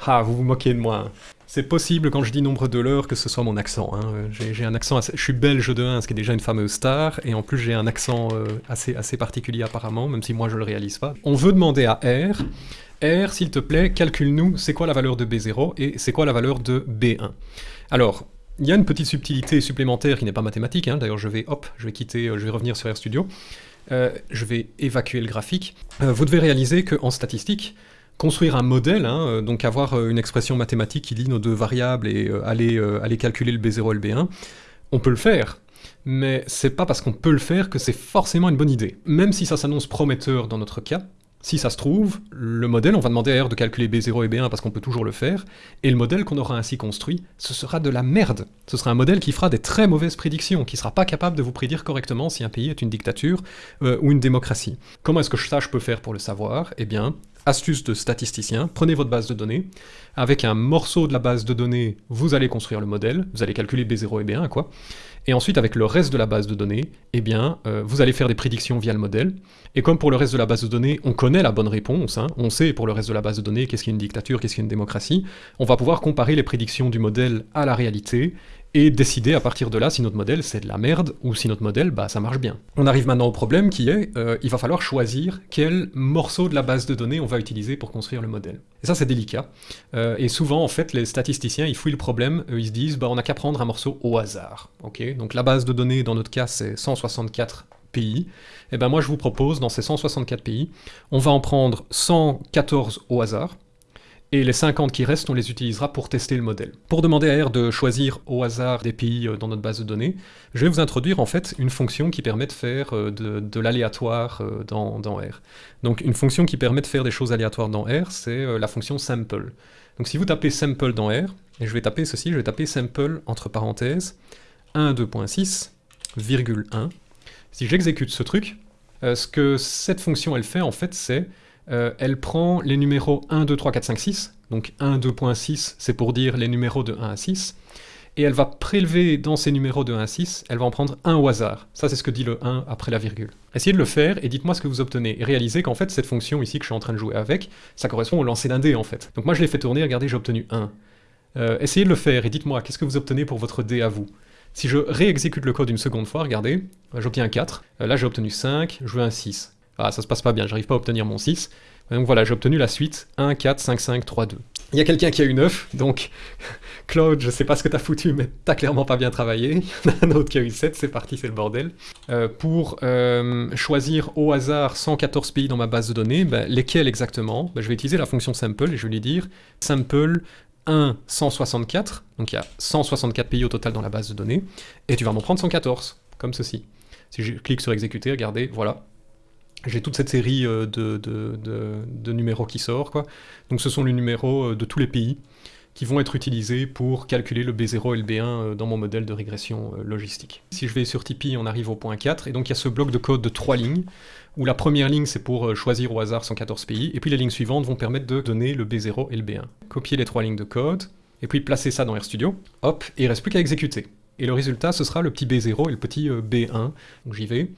Ah, vous vous moquez de moi. Hein. C'est possible quand je dis nombre de l'heure que ce soit mon accent. Hein. J'ai un accent, je suis belge de 1, ce qui est déjà une fameuse star, et en plus j'ai un accent euh, assez, particulier apparemment, même si moi je le réalise pas. On veut demander à R, R, s'il te plaît, calcule-nous c'est quoi la valeur de B0 et c'est quoi la valeur de B1. Alors, il y a une petite subtilité supplémentaire qui n'est pas mathématique, hein. d'ailleurs je vais, hop, je vais quitter, euh, je vais revenir sur RStudio. Euh, je vais évacuer le graphique. Vous devez réaliser qu'en statistique, construire un modèle, hein, euh, donc avoir une expression mathématique qui lie nos deux variables et aller, aller calculer le B0 et le B1, on peut le faire, mais c'est pas parce qu'on peut le faire que c'est forcément une bonne idée. Même si ça s'annonce prometteur dans notre cas, si ça se trouve, le modèle, on va demander à R de calculer B0 et B1 parce qu'on peut toujours le faire, et le modèle qu'on aura ainsi construit, ce sera de la merde. Ce sera un modèle qui fera des très mauvaises prédictions, qui sera pas capable de vous prédire correctement si un pays est une dictature euh, ou une démocratie. Comment est-ce que ça je peux faire pour le savoir? Eh bien, astuce de statisticien, prenez votre base de données, avec un morceau de la base de données, vous allez construire le modèle, vous allez calculer B0 et B1, quoi, et ensuite, avec le reste de la base de données, eh bien, euh, vous allez faire des prédictions via le modèle. Et comme pour le reste de la base de données, on connaît la bonne réponse, hein, on sait pour le reste de la base de données qu'est-ce qu'est une dictature, qu'est-ce qu'est une démocratie, on va pouvoir comparer les prédictions du modèle à la réalité, et décider à partir de là si notre modèle c'est de la merde ou si notre modèle bah ça marche bien. On arrive maintenant au problème qui est, euh, il va falloir choisir quel morceau de la base de données on va utiliser pour construire le modèle. Et ça c'est délicat, euh, et souvent en fait les statisticiens ils fouillent le problème, ils se disent bah on n'a qu'à prendre un morceau au hasard, Donc la base de données dans notre cas c'est 164 pays, et eh ben moi je vous propose dans ces 164 pays, on va en prendre 114 au hasard, et les 50 qui restent, on les utilisera pour tester le modèle. Pour demander à R de choisir au hasard des pays euh, dans notre base de données, je vais vous introduire en fait une fonction qui permet de faire euh, de, l'aléatoire euh, dans, R. Donc une fonction qui permet de faire des choses aléatoires dans R, c'est la fonction sample. Donc si vous tapez sample dans R, et je vais taper ceci, je vais taper sample entre parenthèses 1.2.6, virgule 1. Si j'exécute ce truc, ce que cette fonction elle fait en fait c'est euh, elle prend les numéros 1, 2, 3, 4, 5, 6, donc 1, 2.6, c'est pour dire les numéros de 1 à 6, et elle va prélever dans ces numéros de 1 à 6, elle va en prendre un au hasard. Ça, c'est ce que dit le 1 après la virgule. Essayez de le faire et dites-moi ce que vous obtenez. Et réalisez qu'en fait, cette fonction ici que je suis en train de jouer avec, ça correspond au lancer d'un dé, en fait. Donc moi, je l'ai fait tourner, regardez, j'ai obtenu 1. Euh, essayez de le faire et dites-moi, qu'est-ce que vous obtenez pour votre dé à vous? Si je réexécute le code une seconde fois, regardez, j'obtiens un 4, euh, là j'ai obtenu 5, je veux un 6. Ah, ça se passe pas bien, j'arrive pas à obtenir mon 6. Donc voilà, j'ai obtenu la suite 1, 4, 5, 5, 3, 2. Il y a quelqu'un qui a eu 9, donc Claude, je sais pas ce que t'as foutu, mais t'as clairement pas bien travaillé. Il y en a un autre qui a eu 7, c'est parti, c'est le bordel. Euh, pour euh, choisir au hasard 114 pays dans ma base de données, ben, lesquels exactement? Ben, Je vais utiliser la fonction sample et je vais lui dire sample 1, 164, donc il y a 164 pays au total dans la base de données, et tu vas m'en prendre 114, comme ceci. Si je clique sur exécuter, regardez, voilà, j'ai toute cette série euh, de, numéros qui sort. Quoi. Donc ce sont les numéros euh, de tous les pays qui vont être utilisés pour calculer le B0 et le B1 euh, dans mon modèle de régression logistique. Si je vais sur Tipeee, on arrive au point 4, et donc il y a ce bloc de code de trois lignes, où la première ligne c'est pour choisir au hasard 114 pays, et puis les lignes suivantes vont permettre de donner le B0 et le B1. Copier les trois lignes de code, et puis placer ça dans RStudio, hop, et il reste plus qu'à exécuter. Et le résultat, ce sera le petit B0 et le petit B1. Donc j'y vais,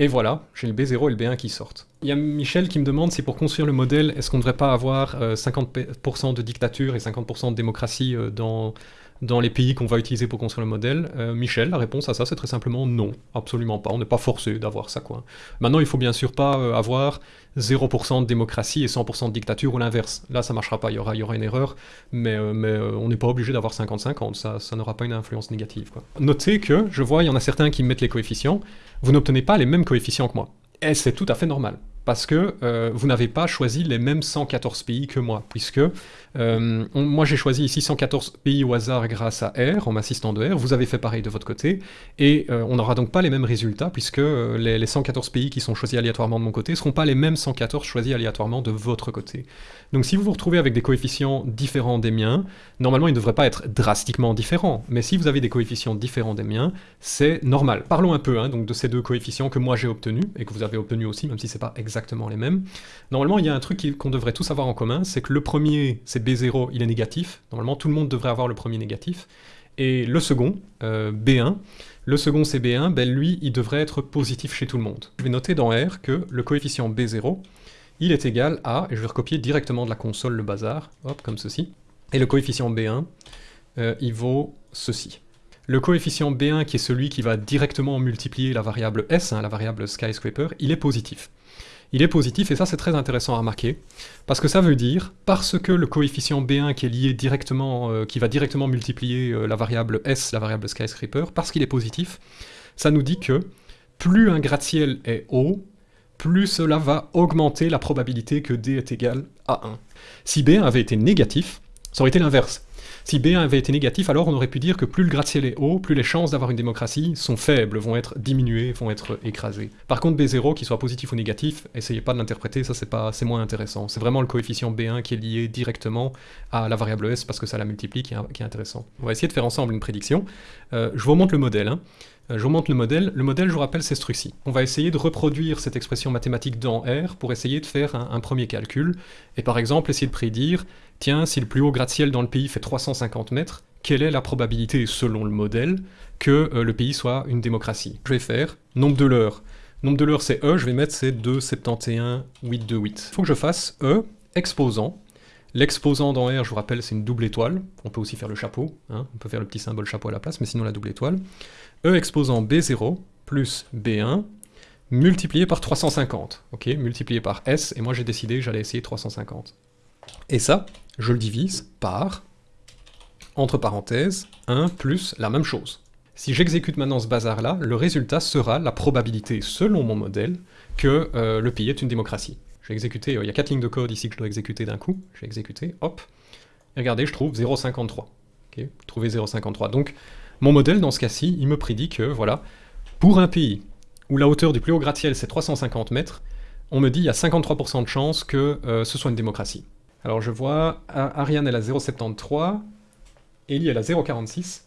et voilà, j'ai le B0 et le B1 qui sortent. Il y a Michel qui me demande si pour construire le modèle, est-ce qu'on ne devrait pas avoir 50% euh, de dictature et 50% de démocratie euh, dans, dans les pays qu'on va utiliser pour construire le modèle? Euh, Michel, la réponse à ça, c'est très simplement non, absolument pas. On n'est pas forcé d'avoir ça, quoi. Maintenant, il faut bien sûr pas avoir 0% de démocratie et 100% de dictature ou l'inverse. Là, ça marchera pas, il y aura, y aura une erreur, mais, mais on n'est pas obligé d'avoir 50-50, ça, ça n'aura pas une influence négative, quoi. Notez que, je vois, il y en a certains qui mettent les coefficients, vous n'obtenez pas les mêmes coefficients que moi. Et c'est tout à fait normal. Parce que euh, vous n'avez pas choisi les mêmes 114 pays que moi, puisque euh, moi j'ai choisi ici 114 pays au hasard grâce à R, en m'assistant de R, vous avez fait pareil de votre côté, et euh, on n'aura donc pas les mêmes résultats, puisque les, les, 114 pays qui sont choisis aléatoirement de mon côté ne seront pas les mêmes 114 choisis aléatoirement de votre côté. Donc si vous vous retrouvez avec des coefficients différents des miens, normalement ils ne devraient pas être drastiquement différents, mais si vous avez des coefficients différents des miens, c'est normal. Parlons un peu hein, donc de ces deux coefficients que moi j'ai obtenus, et que vous avez obtenus aussi, même si c'est pas exactement les mêmes. Normalement il y a un truc qu'on devrait tous avoir en commun, c'est que le premier, c'est B0, il est négatif, normalement tout le monde devrait avoir le premier négatif, et le second, euh, B1, le second c'est B1, ben lui il devrait être positif chez tout le monde. Je vais noter dans R que le coefficient B0, il est égal à, et je vais recopier directement de la console le bazar, hop, comme ceci, et le coefficient B1, euh, il vaut ceci. Le coefficient B1, qui est celui qui va directement multiplier la variable S, hein, la variable skyscraper, il est positif. Il est positif, et ça c'est très intéressant à remarquer, parce que ça veut dire, parce que le coefficient B1 qui est lié directement, euh, qui va directement multiplier euh, la variable S, la variable skyscraper, parce qu'il est positif, ça nous dit que plus un gratte-ciel est haut, plus cela va augmenter la probabilité que D est égal à 1. Si B1 avait été négatif, ça aurait été l'inverse. Si B1 avait été négatif, alors on aurait pu dire que plus le gratte-ciel est haut, plus les chances d'avoir une démocratie sont faibles, vont être diminuées, vont être écrasées. Par contre, B0, qu'il soit positif ou négatif, essayez pas de l'interpréter, ça c'est moins intéressant. C'est vraiment le coefficient B1 qui est lié directement à la variable S, parce que ça la multiplie, qui est, intéressant. On va essayer de faire ensemble une prédiction. Euh, je vous remonte le modèle. Hein. Euh, je vous montre le modèle. Le modèle, je vous rappelle, c'est ce truc-ci. On va essayer de reproduire cette expression mathématique dans R pour essayer de faire un, premier calcul. Et par exemple, essayer de prédire, tiens, si le plus haut gratte-ciel dans le pays fait 350 mètres, quelle est la probabilité, selon le modèle, que euh, le pays soit une démocratie? Je vais faire nombre de l'heure. Nombre de l'heure, c'est E, je vais mettre c'est 2, 71, 8, 2, 8. Il faut que je fasse E, exposant. L'exposant dans R, je vous rappelle, c'est une double étoile. On peut aussi faire le chapeau, hein. on peut faire le petit symbole chapeau à la place, mais sinon la double étoile. E exposant B0 plus B1 multiplié par 350, ok, multiplié par S, et moi j'ai décidé que j'allais essayer 350. Et ça, je le divise par, entre parenthèses, 1 plus la même chose. Si j'exécute maintenant ce bazar-là, le résultat sera la probabilité, selon mon modèle, que euh, le pays est une démocratie. Je vais exécuter, euh, il y a 4 lignes de code ici que je dois exécuter d'un coup, je vais exécuter, hop, et regardez, je trouve 0,53. Ok, trouver 0,53. Donc, mon modèle, dans ce cas-ci, il me prédit que, voilà, pour un pays où la hauteur du plus haut gratte-ciel c'est 350 mètres, on me dit il y a 53% de chances que euh, ce soit une démocratie. Alors je vois, Ariane elle a 0,73, Ellie elle a 0,46,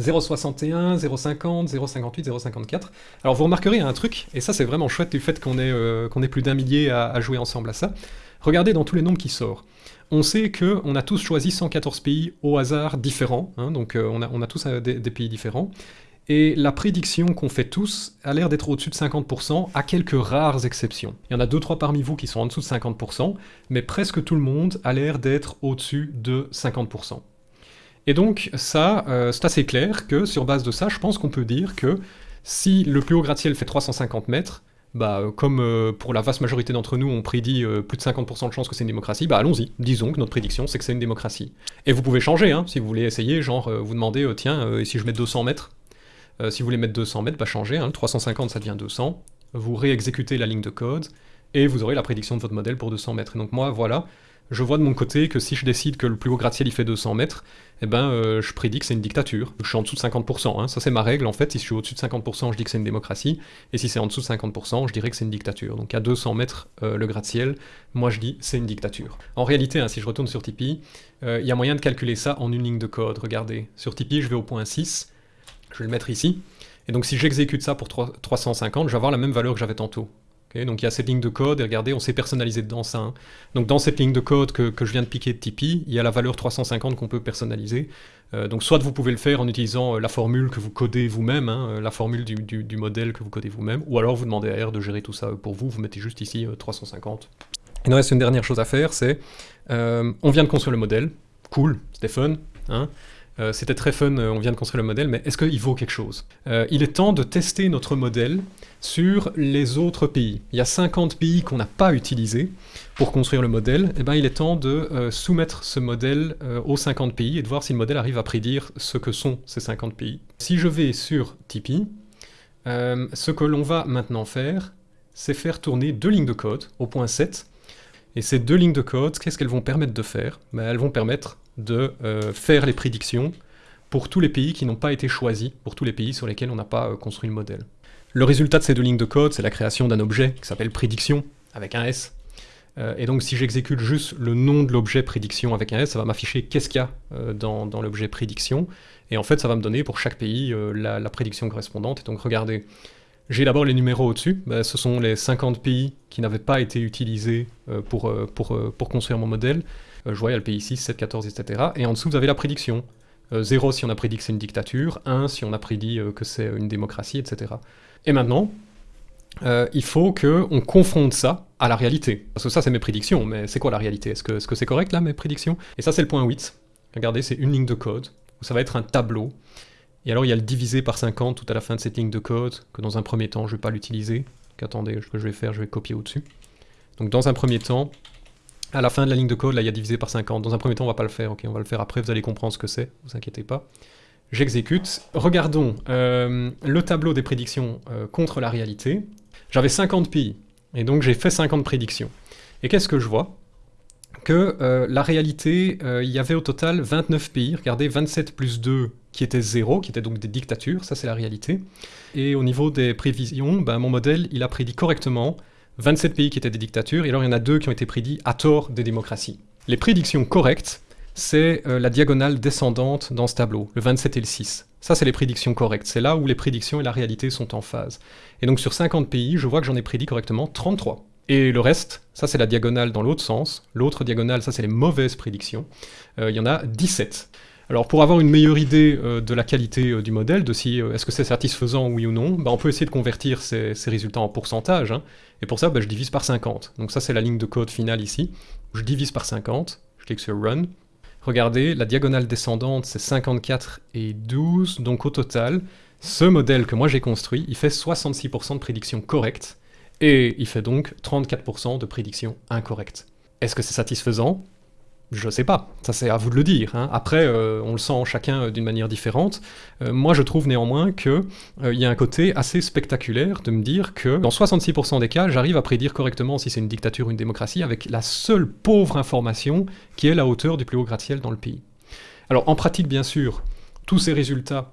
0,61, 0,50, 0,58, 0,54. Alors vous remarquerez un truc, et ça c'est vraiment chouette du fait qu'on ait, euh, plus d'un millier à, à, jouer ensemble à ça. Regardez dans tous les nombres qui sortent on sait qu'on a tous choisi 114 pays au hasard différents, hein, donc euh, on, a, tous euh, des, pays différents, et la prédiction qu'on fait tous a l'air d'être au-dessus de 50%, à quelques rares exceptions. Il y en a 2-3 parmi vous qui sont en dessous de 50%, mais presque tout le monde a l'air d'être au-dessus de 50%. Et donc ça, euh, c'est assez clair que sur base de ça, je pense qu'on peut dire que si le plus haut gratte-ciel fait 350 mètres, bah, euh, comme euh, pour la vaste majorité d'entre nous, on prédit plus de 50% de chances que c'est une démocratie, bah allons-y, disons que notre prédiction c'est que c'est une démocratie. Et vous pouvez changer, hein, si vous voulez essayer, genre vous demandez, tiens, et si je mets 200 mètres? Si vous voulez mettre 200 mètres, changez, hein, 350 ça devient 200, vous réexécutez la ligne de code, et vous aurez la prédiction de votre modèle pour 200 mètres. Et donc moi, voilà, je vois de mon côté que si je décide que le plus haut gratte-ciel il fait 200 mètres, eh ben euh, je prédis que c'est une dictature. Je suis en dessous de 50%, hein. ça c'est ma règle en fait, si je suis au-dessus de 50% je dis que c'est une démocratie, et si c'est en dessous de 50% je dirais que c'est une dictature. Donc à 200 mètres euh, le gratte-ciel, moi je dis c'est une dictature. En réalité, hein, si je retourne sur Tipeee, euh, il y a moyen de calculer ça en une ligne de code, regardez. Sur Tipeee je vais au point 6, je vais le mettre ici, et donc si j'exécute ça pour 350, je vais avoir la même valeur que j'avais tantôt donc il y a cette ligne de code, et regardez, on s'est personnalisé dedans ça. Hein. Donc dans cette ligne de code que, je viens de piquer de Tipeee, il y a la valeur 350 qu'on peut personnaliser. Euh, donc soit vous pouvez le faire en utilisant euh, la formule que vous codez vous-même, hein, euh, la formule du, modèle que vous codez vous-même, ou alors vous demandez à R de gérer tout ça pour vous, vous mettez juste ici 350. Il nous reste une dernière chose à faire, c'est, on vient de construire le modèle, cool, c'était fun, hein euh, c'était très fun, euh, on vient de construire le modèle, mais est-ce qu'il vaut quelque chose euh, Il est temps de tester notre modèle sur les autres pays. Il y a 50 pays qu'on n'a pas utilisés pour construire le modèle, eh ben il est temps de soumettre ce modèle aux 50 pays et de voir si le modèle arrive à prédire ce que sont ces 50 pays. Si je vais sur Tipeee, ce que l'on va maintenant faire, c'est faire tourner deux lignes de code au point 7. Et ces deux lignes de code, qu'est-ce qu'elles vont permettre de faire? Ben, Elles vont permettre de euh, faire les prédictions pour tous les pays qui n'ont pas été choisis, pour tous les pays sur lesquels on n'a pas euh, construit le modèle. Le résultat de ces deux lignes de code, c'est la création d'un objet qui s'appelle prédiction, avec un S. Euh, et donc si j'exécute juste le nom de l'objet prédiction avec un S, ça va m'afficher qu'est-ce qu'il y a dans, l'objet prédiction. Et en fait, ça va me donner pour chaque pays la, prédiction correspondante. Et donc regardez, j'ai d'abord les numéros au-dessus. Ben, ce sont les 50 pays qui n'avaient pas été utilisés pour construire mon modèle. Je vois, il y a le pays 6, 7, 14, etc. Et en dessous, vous avez la prédiction. 0 euh, si on a prédit que c'est une dictature, 1 si on a prédit euh, que c'est une démocratie, etc. Et maintenant, euh, il faut qu'on confronte ça à la réalité. Parce que ça, c'est mes prédictions, mais c'est quoi la réalité? Est-ce que c'est correct, là, mes prédictions? Et ça, c'est le point 8. Regardez, c'est une ligne de code, où ça va être un tableau. Et alors, il y a le divisé par 50 tout à la fin de cette ligne de code, que dans un premier temps, je ne vais pas l'utiliser. Attendez, ce que je vais faire, je vais copier au-dessus. Donc, dans un premier temps, à la fin de la ligne de code, là, il y a divisé par 50. Dans un premier temps, on va pas le faire, ok, on va le faire après, vous allez comprendre ce que c'est, vous inquiétez pas. J'exécute. Regardons euh, le tableau des prédictions euh, contre la réalité. J'avais 50 pays, et donc j'ai fait 50 prédictions. Et qu'est-ce que je vois? Que euh, la réalité, il y avait au total 29 pays, regardez, 27 plus 2 qui étaient 0, qui étaient donc des dictatures, ça c'est la réalité. Et au niveau des prévisions, ben, mon modèle, il a prédit correctement 27 pays qui étaient des dictatures, et alors il y en a deux qui ont été prédits à tort des démocraties. Les prédictions correctes, c'est euh, la diagonale descendante dans ce tableau, le 27 et le 6. Ça, c'est les prédictions correctes. C'est là où les prédictions et la réalité sont en phase. Et donc sur 50 pays, je vois que j'en ai prédit correctement 33. Et le reste, ça c'est la diagonale dans l'autre sens. L'autre diagonale, ça c'est les mauvaises prédictions. Euh, il y en a 17. Alors pour avoir une meilleure idée euh, de la qualité euh, du modèle, de si euh, est-ce que c'est satisfaisant oui ou non, bah, on peut essayer de convertir ces, résultats en pourcentage, hein. et pour ça bah, je divise par 50. Donc ça c'est la ligne de code finale ici, je divise par 50, je clique sur Run, regardez, la diagonale descendante c'est 54 et 12, donc au total, ce modèle que moi j'ai construit, il fait 66% de prédictions correctes, et il fait donc 34% de prédictions incorrectes. Est-ce que c'est satisfaisant? Je sais pas, ça c'est à vous de le dire. Hein. Après, euh, on le sent chacun euh, d'une manière différente. Euh, moi, je trouve néanmoins qu'il y a un côté assez spectaculaire de me dire que dans 66% des cas, j'arrive à prédire correctement si c'est une dictature ou une démocratie avec la seule pauvre information qui est la hauteur du plus haut gratte-ciel dans le pays. Alors en pratique, bien sûr, tous ces résultats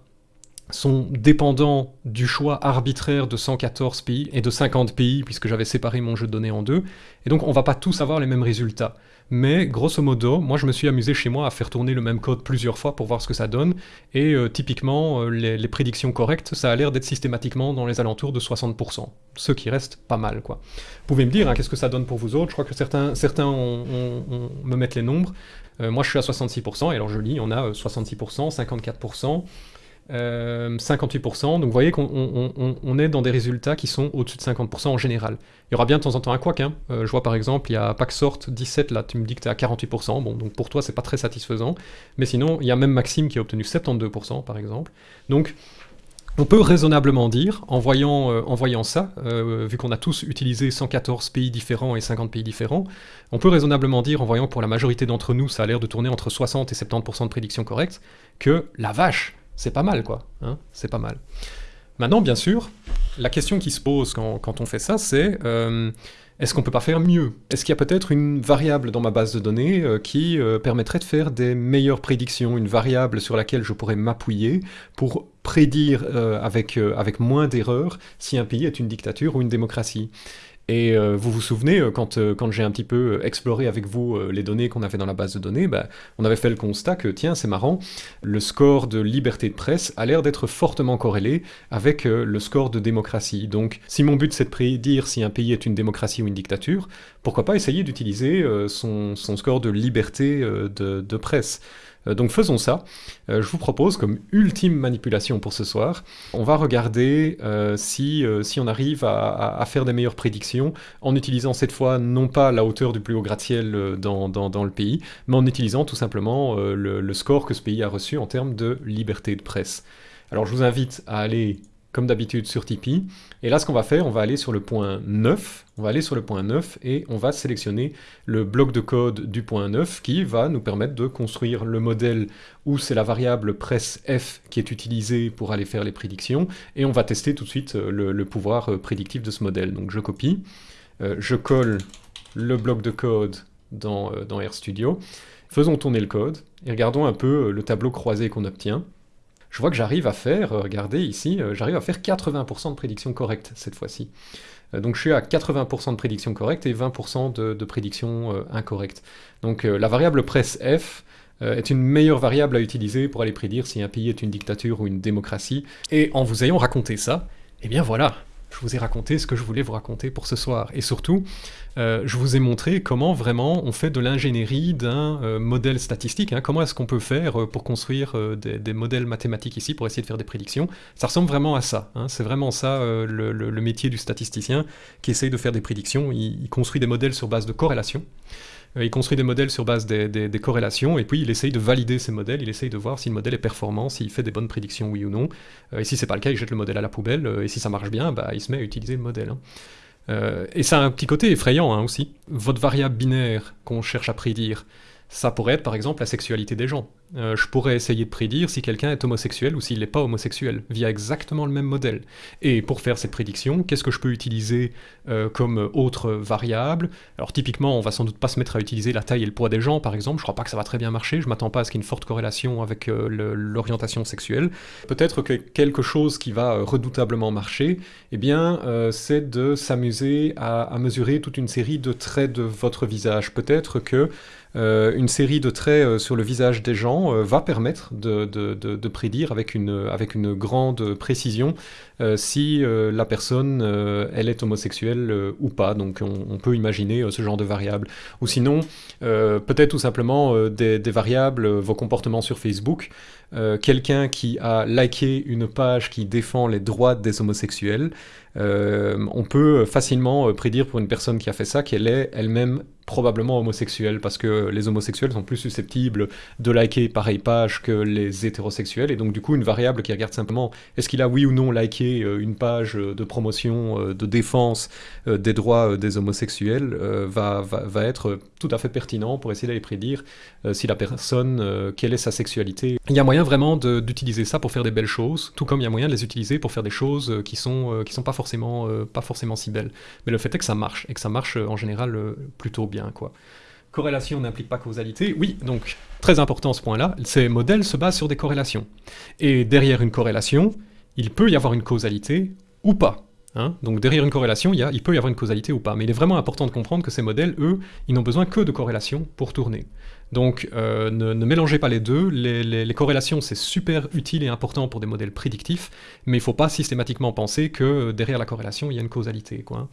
sont dépendants du choix arbitraire de 114 pays et de 50 pays, puisque j'avais séparé mon jeu de données en deux, et donc on va pas tous avoir les mêmes résultats mais grosso modo, moi je me suis amusé chez moi à faire tourner le même code plusieurs fois pour voir ce que ça donne, et euh, typiquement, euh, les, prédictions correctes, ça a l'air d'être systématiquement dans les alentours de 60%, ce qui reste pas mal, quoi. Vous pouvez me dire, hein, qu'est-ce que ça donne pour vous autres? Je crois que certains, certains me mettent les nombres, euh, moi je suis à 66%, et alors je lis, on a 66%, 54%, 58%, euh, donc vous voyez qu'on est dans des résultats qui sont au-dessus de 50% en général. Il y aura bien de temps en temps un quoique, hein. Euh, je vois par exemple, il y a Paxort 17, là tu me dis que tu es à 48%, bon donc pour toi c'est pas très satisfaisant, mais sinon il y a même Maxime qui a obtenu 72% par exemple, donc on peut raisonnablement dire, en voyant, euh, en voyant ça, vu qu'on a tous utilisé 114 pays différents et 50 pays différents, on peut raisonnablement dire, en voyant pour la majorité d'entre nous, ça a l'air de tourner entre 60 et 70% de prédictions correctes, que la vache, c'est pas mal, quoi. Hein c'est pas mal. Maintenant, bien sûr, la question qui se pose quand, on fait ça, c'est euh, est-ce qu'on peut pas faire mieux? Est-ce qu'il y a peut-être une variable dans ma base de données euh, qui euh, permettrait de faire des meilleures prédictions, une variable sur laquelle je pourrais m'appuyer pour prédire avec, avec moins d'erreurs si un pays est une dictature ou une démocratie? Et euh, vous vous souvenez, euh, quand, euh, quand j'ai un petit peu exploré avec vous les données qu'on avait dans la base de données, bah, on avait fait le constat que, tiens, c'est marrant, le score de liberté de presse a l'air d'être fortement corrélé avec le score de démocratie. Donc, si mon but c'est de prédire si un pays est une démocratie ou une dictature, pourquoi pas essayer d'utiliser son, score de liberté de, presse donc faisons ça. Euh, je vous propose comme ultime manipulation pour ce soir, on va regarder euh, si, on arrive à, faire des meilleures prédictions en utilisant cette fois non pas la hauteur du plus haut gratte-ciel dans, le pays, mais en utilisant tout simplement le, le, score que ce pays a reçu en termes de liberté de presse. Alors je vous invite à aller comme d'habitude sur Tipeee. Et là, ce qu'on va faire, on va aller sur le point 9, on va aller sur le point 9 et on va sélectionner le bloc de code du point 9 qui va nous permettre de construire le modèle où c'est la variable press f qui est utilisée pour aller faire les prédictions. Et on va tester tout de suite le, pouvoir prédictif de ce modèle. Donc je copie, je colle le bloc de code dans, dans RStudio. Faisons tourner le code et regardons un peu le tableau croisé qu'on obtient je vois que j'arrive à faire, euh, regardez ici, euh, j'arrive à faire 80% de prédictions correctes cette fois-ci. Euh, donc je suis à 80% de prédictions correctes et 20% de, prédictions incorrectes. Donc la variable presse f est une meilleure variable à utiliser pour aller prédire si un pays est une dictature ou une démocratie. Et en vous ayant raconté ça, eh bien voilà, je vous ai raconté ce que je voulais vous raconter pour ce soir. Et surtout, euh, je vous ai montré comment vraiment on fait de l'ingénierie d'un euh, modèle statistique. Hein. Comment est-ce qu'on peut faire euh, pour construire des, modèles mathématiques ici, pour essayer de faire des prédictions. Ça ressemble vraiment à ça. Hein. C'est vraiment ça le, métier du statisticien qui essaye de faire des prédictions. il construit des modèles sur base de corrélation. Euh, il construit des modèles sur base des, corrélations, et puis il essaye de valider ces modèles, il essaye de voir si le modèle est performant, s'il fait des bonnes prédictions, oui ou non. Euh, et si c'est pas le cas, il jette le modèle à la poubelle, euh, et si ça marche bien, bah, il se met à utiliser le modèle. Hein. et ça a un petit côté effrayant hein, aussi. Votre variable binaire qu'on cherche à prédire, ça pourrait être par exemple la sexualité des gens. Euh, je pourrais essayer de prédire si quelqu'un est homosexuel ou s'il n'est pas homosexuel, via exactement le même modèle. Et pour faire cette prédiction, qu'est-ce que je peux utiliser euh, comme autre variable? Alors typiquement, on va sans doute pas se mettre à utiliser la taille et le poids des gens, par exemple, je crois pas que ça va très bien marcher, je m'attends pas à ce qu'il y ait une forte corrélation avec euh, l'orientation sexuelle. Peut-être que quelque chose qui va redoutablement marcher, eh bien, c'est de s'amuser à, à mesurer toute une série de traits de votre visage. Peut-être que une série de traits sur le visage des gens euh, va permettre de, prédire avec une, avec une grande précision euh, si euh, la personne elle est homosexuelle ou pas. Donc on, peut imaginer ce genre de variables. Ou sinon, peut-être tout simplement des, variables, vos comportements sur Facebook. Quelqu'un qui a liké une page qui défend les droits des homosexuels, on peut facilement prédire pour une personne qui a fait ça qu'elle est elle-même probablement homosexuels, parce que les homosexuels sont plus susceptibles de liker pareille page que les hétérosexuels, et donc du coup une variable qui regarde simplement est-ce qu'il a oui ou non liké euh, une page de promotion, euh, de défense euh, des droits des homosexuels, va, va, être tout à fait pertinent pour essayer d'aller prédire si la personne, quelle est sa sexualité. Il y a moyen vraiment d'utiliser ça pour faire des belles choses, tout comme il y a moyen de les utiliser pour faire des choses qui sont, qui sont pas, forcément, pas forcément si belles. Mais le fait est que ça marche, et que ça marche en général plutôt bien quoi. Corrélation n'implique pas causalité. Oui, donc très important ce point-là, ces modèles se basent sur des corrélations. Et derrière une corrélation, il peut y avoir une causalité ou pas. Hein. donc derrière une corrélation, il, peut y avoir une causalité ou pas. Mais il est vraiment important de comprendre que ces modèles, eux, ils n'ont besoin que de corrélations pour tourner. Donc euh, ne, mélangez pas les deux. Les, corrélations, c'est super utile et important pour des modèles prédictifs, mais il ne faut pas systématiquement penser que derrière la corrélation, il y a une causalité. Quoi.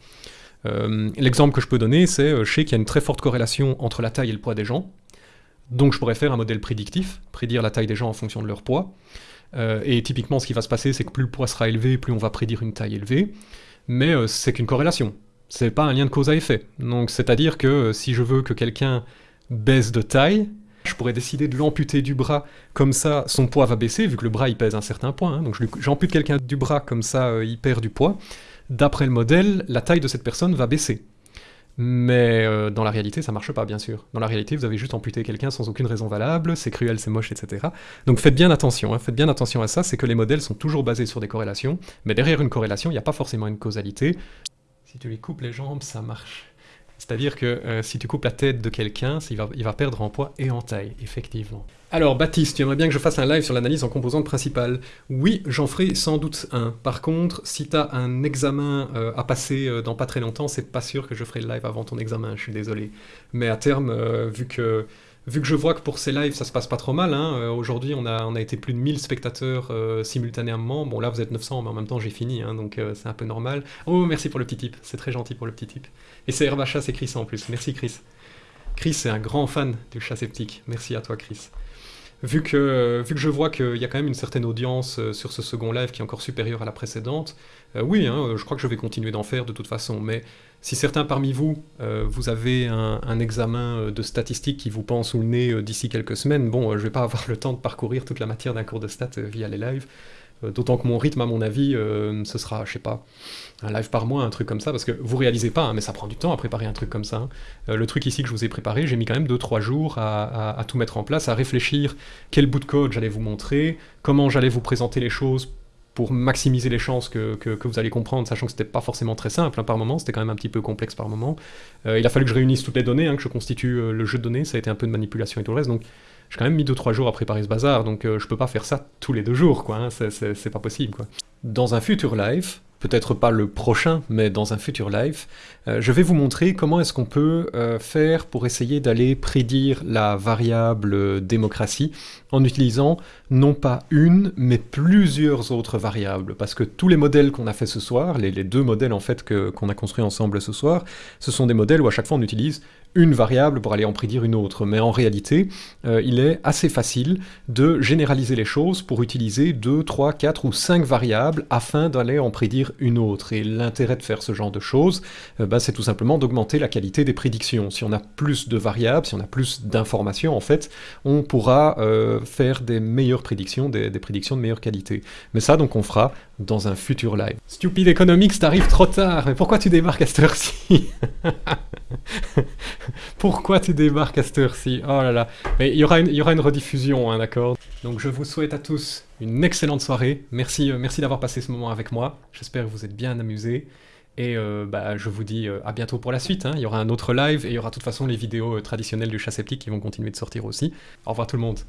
Euh, l'exemple que je peux donner, c'est, euh, je sais qu'il y a une très forte corrélation entre la taille et le poids des gens, donc je pourrais faire un modèle prédictif, prédire la taille des gens en fonction de leur poids, euh, et typiquement ce qui va se passer, c'est que plus le poids sera élevé, plus on va prédire une taille élevée, mais c'est qu'une corrélation, c'est pas un lien de cause à effet. Donc c'est-à-dire que si je veux que quelqu'un baisse de taille, je pourrais décider de l'amputer du bras, comme ça son poids va baisser, vu que le bras il pèse un certain point, hein. donc j'ampute quelqu'un du bras, comme ça il perd du poids, d'après le modèle, la taille de cette personne va baisser. Mais euh, dans la réalité, ça marche pas, bien sûr. Dans la réalité, vous avez juste amputé quelqu'un sans aucune raison valable, c'est cruel, c'est moche, etc. Donc faites bien attention, hein, faites bien attention à ça, c'est que les modèles sont toujours basés sur des corrélations, mais derrière une corrélation, il n'y a pas forcément une causalité. Si tu lui coupes les jambes, ça marche. C'est-à-dire que euh, si tu coupes la tête de quelqu'un, il va, il va perdre en poids et en taille, effectivement. Alors Baptiste, tu aimerais bien que je fasse un live sur l'analyse en composantes principales Oui, j'en ferai sans doute un. Par contre, si tu as un examen euh, à passer euh, dans pas très longtemps, c'est pas sûr que je ferai le live avant ton examen, je suis désolé. Mais à terme, vu que Vu que je vois que pour ces lives ça se passe pas trop mal, hein, aujourd'hui on a, on a été plus de 1000 spectateurs simultanément, bon là vous êtes 900 mais en même temps j'ai fini, hein, donc c'est un peu normal. Oh merci pour le petit tip, c'est très gentil pour le petit tip. Et c'est Herbacha, c'est Chris en plus, merci Chris. Chris est un grand fan du chat sceptique, merci à toi Chris. Vu que, vu que je vois qu'il y a quand même une certaine audience sur ce second live qui est encore supérieure à la précédente, oui, hein, je crois que je vais continuer d'en faire de toute façon, mais si certains parmi vous, euh, vous avez un, examen euh, de statistiques qui vous pend sous le nez euh, d'ici quelques semaines, bon, je vais pas avoir le temps de parcourir toute la matière d'un cours de stats via les lives. Euh, D'autant que mon rythme, à mon avis, euh, ce sera, je sais pas, un live par mois, un truc comme ça, parce que vous réalisez pas, hein, mais ça prend du temps à préparer un truc comme ça. hein. Euh, le truc ici que je vous ai préparé, j'ai mis quand même 2-3 jours à, tout mettre en place, à réfléchir quel bout de code j'allais vous montrer, comment j'allais vous présenter les choses pour maximiser les chances que, vous allez comprendre, sachant que c'était pas forcément très simple hein, par moment, c'était quand même un petit peu complexe par moment. Il a fallu que je réunisse toutes les données, que je constitue le jeu de données, ça a été un peu de manipulation et tout le reste, donc j'ai quand même mis 2-3 jours à préparer ce bazar, donc euh, je peux pas faire ça tous les deux jours, quoi, hein, c'est- pas possible, quoi. Dans un futur live, peut-être pas le prochain, mais dans un futur live, euh, je vais vous montrer comment est-ce qu'on peut euh, faire pour essayer d'aller prédire la variable démocratie en utilisant non pas une, mais plusieurs autres variables. Parce que tous les modèles qu'on a fait ce soir, les, deux modèles en fait qu'on a construits ensemble ce soir, ce sont des modèles où à chaque fois on utilise une variable pour aller en prédire une autre. Mais en réalité, euh, il est assez facile de généraliser les choses pour utiliser 2, 3, 4 ou 5 variables afin d'aller en prédire une autre. Et l'intérêt de faire ce genre de choses, euh, bah, c'est tout simplement d'augmenter la qualité des prédictions. Si on a plus de variables, si on a plus d'informations, en fait, on pourra euh, faire des meilleures prédictions, des, des prédictions de meilleure qualité. Mais ça, donc, on fera dans un futur live. Stupid Economics, t'arrives trop tard, mais pourquoi tu débarques à cette heure-ci Pourquoi tu débarques à cette heure-ci Oh là là. Mais il y aura une, y aura une rediffusion, hein, d'accord? Donc je vous souhaite à tous une excellente soirée. Merci, euh, merci d'avoir passé ce moment avec moi. J'espère que vous êtes bien amusés. Et euh, bah, je vous dis euh, à bientôt pour la suite. hein. Il y aura un autre live et il y aura de toute façon les vidéos traditionnelles du chat sceptique qui vont continuer de sortir aussi. Au revoir tout le monde.